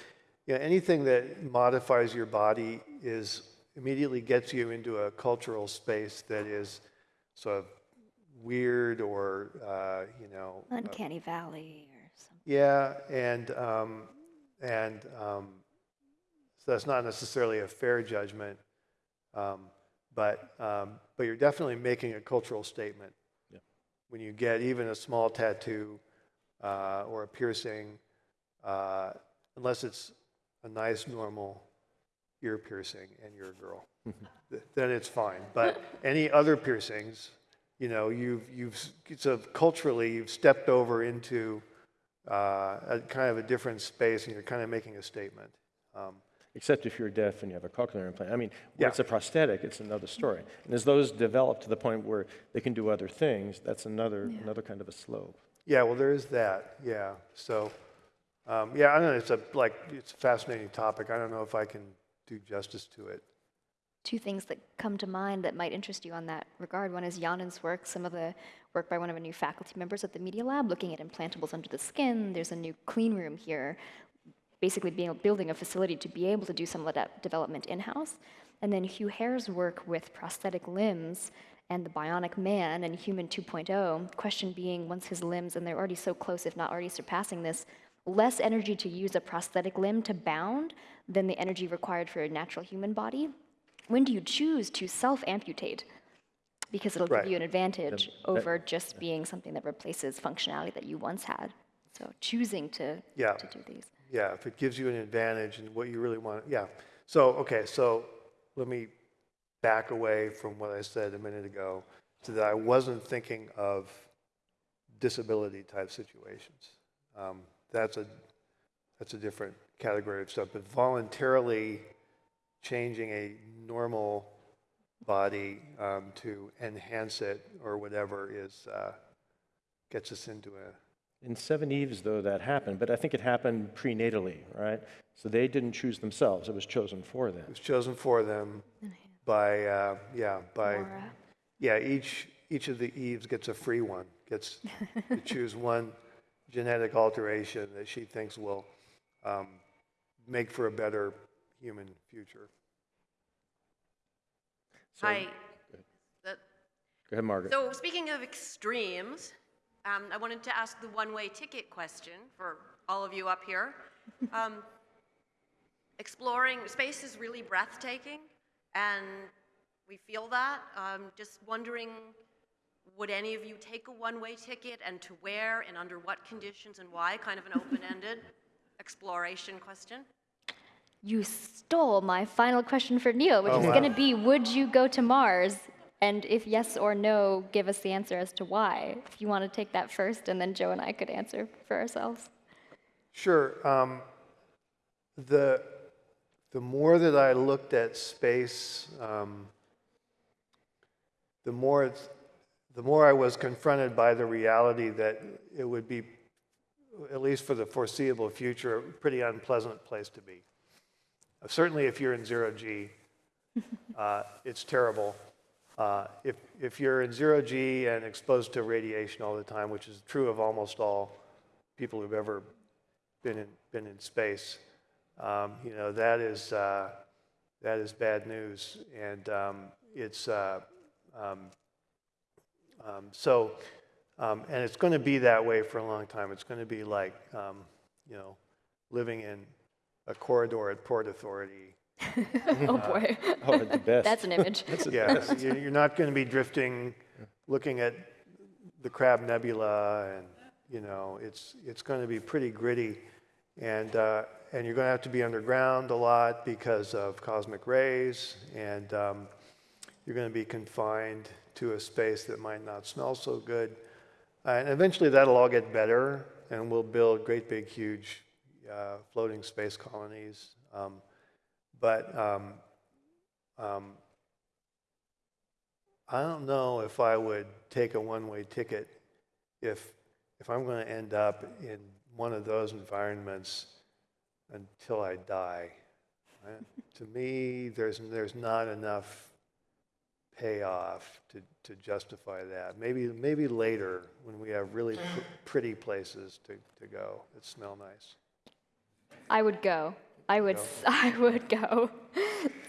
Speaker 2: you know, anything that modifies your body is immediately gets you into a cultural space that is sort of weird or, uh, you know.
Speaker 3: Uncanny uh, valley or something.
Speaker 2: Yeah, and, um, and um, so that's not necessarily a fair judgment, um, but, um, but you're definitely making a cultural statement.
Speaker 1: Yeah.
Speaker 2: When you get even a small tattoo uh, or a piercing, uh, unless it's a nice, normal ear piercing and you're a girl, then it's fine. But any other piercings, you know, you've, you've so culturally, you've stepped over into uh, a kind of a different space and you're kind of making a statement. Um,
Speaker 1: Except if you're deaf and you have a cochlear implant. I mean, when
Speaker 2: Yeah.
Speaker 1: it's a prosthetic, it's another story. And as those develop to the point where they can do other things, that's another, another kind of a slope.
Speaker 2: Yeah, well, there is that. Yeah. So, um, yeah, I don't know. It's a like it's a fascinating topic. I don't know if I can do justice to it.
Speaker 3: two things that come to mind that might interest you on that regard. One is Canan's work, some of the work by one of our new faculty members at the Media Lab, looking at implantables under the skin. There's a new clean room here, basically being, building a facility to be able to do some of that development in-house. And then Hugh Herr's work with prosthetic limbs and the bionic man and human 2.0, question being, once his limbs, and they're already so close, if not already surpassing this, less energy to use a prosthetic limb to bound than the energy required for a natural human body when do you choose to self amputate? Because it'll
Speaker 2: Right.
Speaker 3: give you an advantage
Speaker 1: Yep.
Speaker 3: over just being something that replaces functionality that you once had. So choosing to,
Speaker 2: Yeah.
Speaker 3: to do these.
Speaker 2: Yeah, if it gives you an advantage and what you really want. Yeah. So, okay, so let me back away from what I said a minute ago so that I wasn't thinking of disability type situations. Um, that's a that's a different category of stuff. But voluntarily changing a normal body um, to enhance it or whatever is uh, gets us into a
Speaker 1: In Seveneves, though, that happened, but I think it happened prenatally, right? So they didn't choose themselves, it was chosen for them.
Speaker 2: It was chosen for them by, uh, yeah, by,
Speaker 3: Laura.
Speaker 2: yeah, each, each of the Eves gets a free one, gets to choose one genetic alteration that she thinks will um, make for a better human future.
Speaker 1: So-
Speaker 14: Hi. The-
Speaker 1: Go ahead, Margaret.
Speaker 14: So speaking of extremes, um, I wanted to ask the one-way ticket question for all of you up here. Um, exploring space is really breathtaking, and we feel that. Um, just wondering, would any of you take a one-way ticket, and to where, and under what conditions, and why? Kind of an open-ended exploration question.
Speaker 3: You stole my final question for Neal, which
Speaker 2: Oh,
Speaker 3: is
Speaker 2: wow.
Speaker 3: going to be Would you go to Mars? And if yes or no, give us the answer as to why. If you want to take that first, and then Joe and I could answer for ourselves.
Speaker 2: Sure. Um, the, the more that I looked at space, um, the more it's, the more I was confronted by the reality that it would be, at least for the foreseeable future, a pretty unpleasant place to be. Uh, Certainly, if you're in zero G, uh, it's terrible. Uh, if, if you're in zero G and exposed to radiation all the time, which is true of almost all people who've ever been in, been in space, um, you know, that is, uh, that is bad news. And um, it's, uh, um, um, so, um, and it's going to be that way for a long time. It's going to be like, um, you know, living in a corridor at Port Authority.
Speaker 3: oh boy.
Speaker 1: Oh, the best.
Speaker 3: That's an image.
Speaker 2: Yeah, you- you're not going to be drifting, looking at the Crab Nebula, and you know, it's it's going to be pretty gritty, and uh, and you're going to have to be underground a lot because of cosmic rays, and um, you're going to be confined to a space that might not smell so good, Uh, and eventually that'll all get better, and we'll build great big huge uh, floating space colonies. Um, but um, um, I don't know if I would take a one-way ticket if, if I'm going to end up in one of those environments until I die. right? To me, there's, there's not enough payoff to, to justify that. Maybe, maybe later when we have really pr- pretty places to, to go that smell nice.
Speaker 3: I would go. I would.
Speaker 2: Go.
Speaker 3: s- I would go.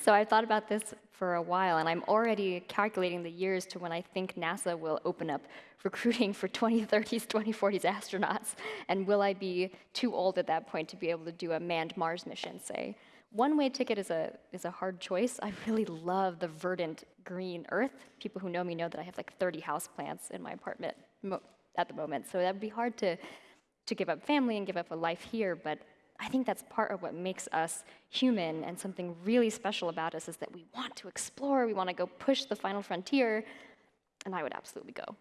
Speaker 3: So I thought about this for a while, and I'm already calculating the years to when I think NASA will open up recruiting for 2030s, 2040s astronauts. And will I be too old at that point to be able to do a manned Mars mission? Say, one-way ticket is a is a hard choice. I really love the verdant green Earth. People who know me know that I have like 30 houseplants in my apartment at the moment, so that would be hard to to give up family and give up a life here, but I think that's part of what makes us human and something really special about us is that we want to explore, we want to go push the final frontier, and I would absolutely go.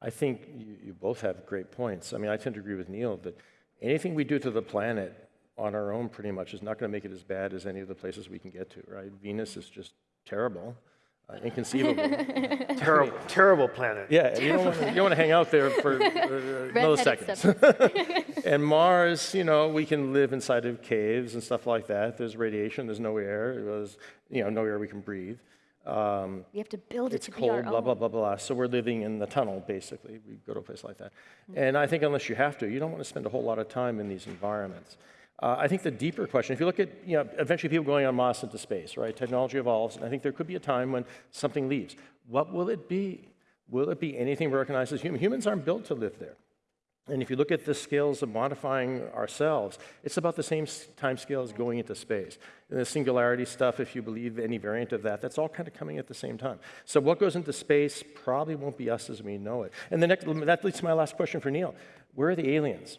Speaker 1: I think you, you both have great points. I mean, I tend to agree with Neal that anything we do to the planet on our own pretty much is not going to make it as bad as any of the places we can get to, right? Venus is just terrible, uh, inconceivable.
Speaker 2: Terrible, terrible planet.
Speaker 1: Yeah, you don't, want to, you don't want to hang out there for uh, milliseconds. and Mars, you know, we can live inside of caves and stuff like that. There's radiation, there's no air, there's, you know, no air we can breathe. Um,
Speaker 3: We have to build it
Speaker 1: it's
Speaker 3: to be our
Speaker 1: cold, blah, blah,
Speaker 3: own.
Speaker 1: blah, blah. So we're living in the tunnel, basically. We go to a place like that. And I think unless you have to, you don't want to spend a whole lot of time in these environments. Uh, I think the deeper question, if you look at, you know, eventually people going on Mars into space, right? Technology evolves, and I think there could be a time when something leaves. What will it be? Will it be anything we recognize as human? Humans aren't built to live there. And if you look at the scales of modifying ourselves, it's about the same time scale as going into space. And the singularity stuff, if you believe any variant of that, that's all kind of coming at the same time. So what goes into space probably won't be us as we know it. And the next, that leads to my last question for Neal. Where are the aliens?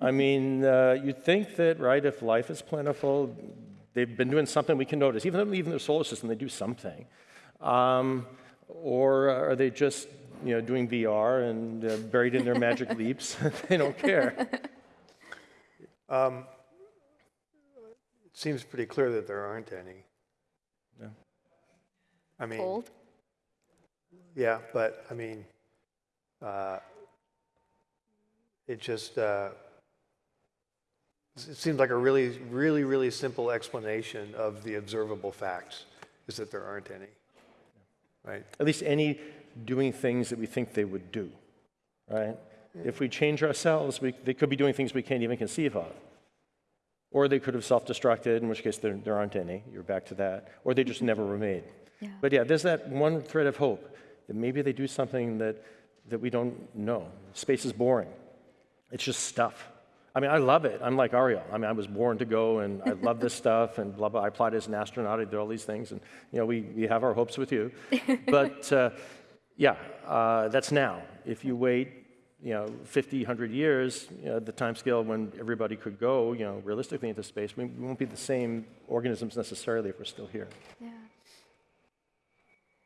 Speaker 1: I mean, uh, you'd think that, right, if life is plentiful, they've been doing something we can notice. Even though they leave their solar system, they do something. Um, or are they just, you know, doing VR and uh, buried in their magic leaps? they don't care.
Speaker 2: Um, it seems pretty clear that there aren't any.
Speaker 1: Yeah.
Speaker 2: I mean,
Speaker 3: Cold?
Speaker 2: yeah, but I mean, uh, it just uh, it seems like a really, really, really simple explanation of the observable facts is that there aren't any. Right?
Speaker 1: At least any doing things that we think they would do, right? If we change ourselves, we, they could be doing things we can't even conceive of. Or they could have self destructed, in which case there, there aren't any. You're back to that. Or they just never were made.
Speaker 3: Yeah.
Speaker 1: But yeah, there's that one thread of hope that maybe they do something that, that we don't know. Space is boring, it's just stuff. I mean, I love it. I'm like Ariel. I mean, I was born to go, and I love this stuff, and blah, blah. I applied as an astronaut. I did all these things, and, you know, we, we have our hopes with you. but, uh, yeah, uh, that's now. If you wait, you know, 50, 100 years, you know, the time scale when everybody could go, you know, realistically into space, we, we won't be the same organisms necessarily if we're still here.
Speaker 3: Yeah.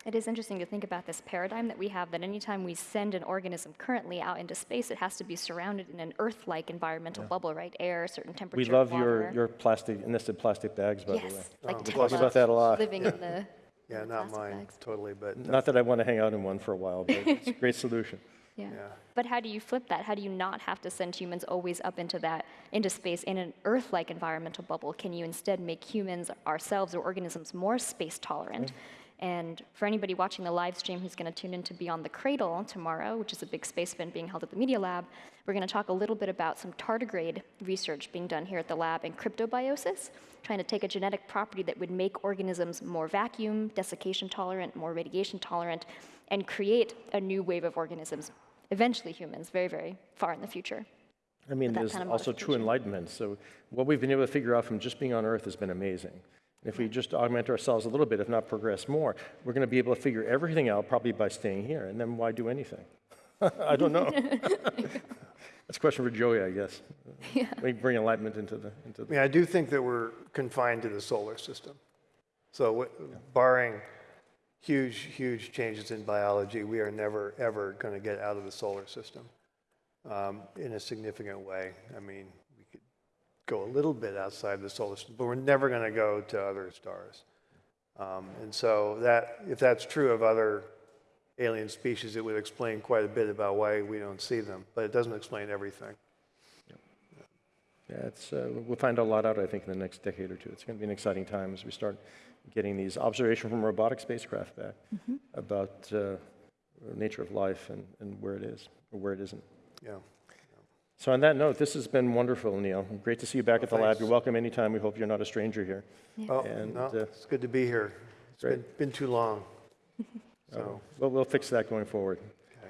Speaker 3: It is interesting to think about this paradigm that we have that anytime we send an organism currently out into space, it has to be surrounded in an Earth-like environmental bubble, right? Air, certain temperature.
Speaker 1: We love
Speaker 3: water.
Speaker 1: your, your plastic, nested plastic bags, by the way.
Speaker 3: Yes, like
Speaker 1: We talk about that a lot.
Speaker 3: living in the
Speaker 2: Yeah, not mine, totally, but.
Speaker 1: Not that I want to hang out in one for a while, but it's a great solution.
Speaker 3: Yeah. But how do you flip that? How do you not have to send humans always up into that, into space in an Earth-like environmental bubble? Can you instead make humans, ourselves, or organisms more space tolerant? And for anybody watching the live stream who's going to tune in to Beyond the Cradle tomorrow, which is a big space event being held at the Media Lab, we're going to talk a little bit about some tardigrade research being done here at the lab in cryptobiosis, trying to take a genetic property that would make organisms more vacuum, desiccation tolerant, more radiation tolerant, and create a new wave of organisms, eventually humans, very, very far in the future.
Speaker 1: I mean, there's
Speaker 3: kind of
Speaker 1: also true enlightenment. So what we've been able to figure out from just being on Earth has been amazing. And if we just augment ourselves a little bit, if not progress more, we're going to be able to figure everything out probably by staying here. And then why do anything? I don't know. That's a question for Joey, I guess. Yeah. We bring enlightenment into the into
Speaker 2: I
Speaker 1: the.
Speaker 2: mean, I do think that we're confined to the solar system. So wh- barring huge, huge changes in biology, we are never, ever going to get out of the solar system um, in a significant way. I mean, we could go a little bit outside the solar system, but we're never going to go to other stars. Um, and so that, if that's true of other alien species, it would explain quite a bit about why we don't see them, but it doesn't explain everything.
Speaker 1: Yeah, it's, uh, we'll find a lot out, I think, in the next decade or two. It's going to be an exciting time as we start getting these observations from robotic spacecraft back
Speaker 3: Mhm.
Speaker 1: about uh, nature of life and, and where it is or where it isn't.
Speaker 2: Yeah.
Speaker 1: So on that note, this has been wonderful, Neal. Great to see you back at the lab. You're welcome anytime. We hope you're not a stranger here.
Speaker 2: Oh,
Speaker 1: And,
Speaker 2: no,
Speaker 1: uh,
Speaker 2: it's good to be here. It's been, been too long. So,
Speaker 1: we'll, we'll fix that going forward.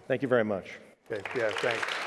Speaker 1: Thank you very much.
Speaker 2: okay, yeah, thanks.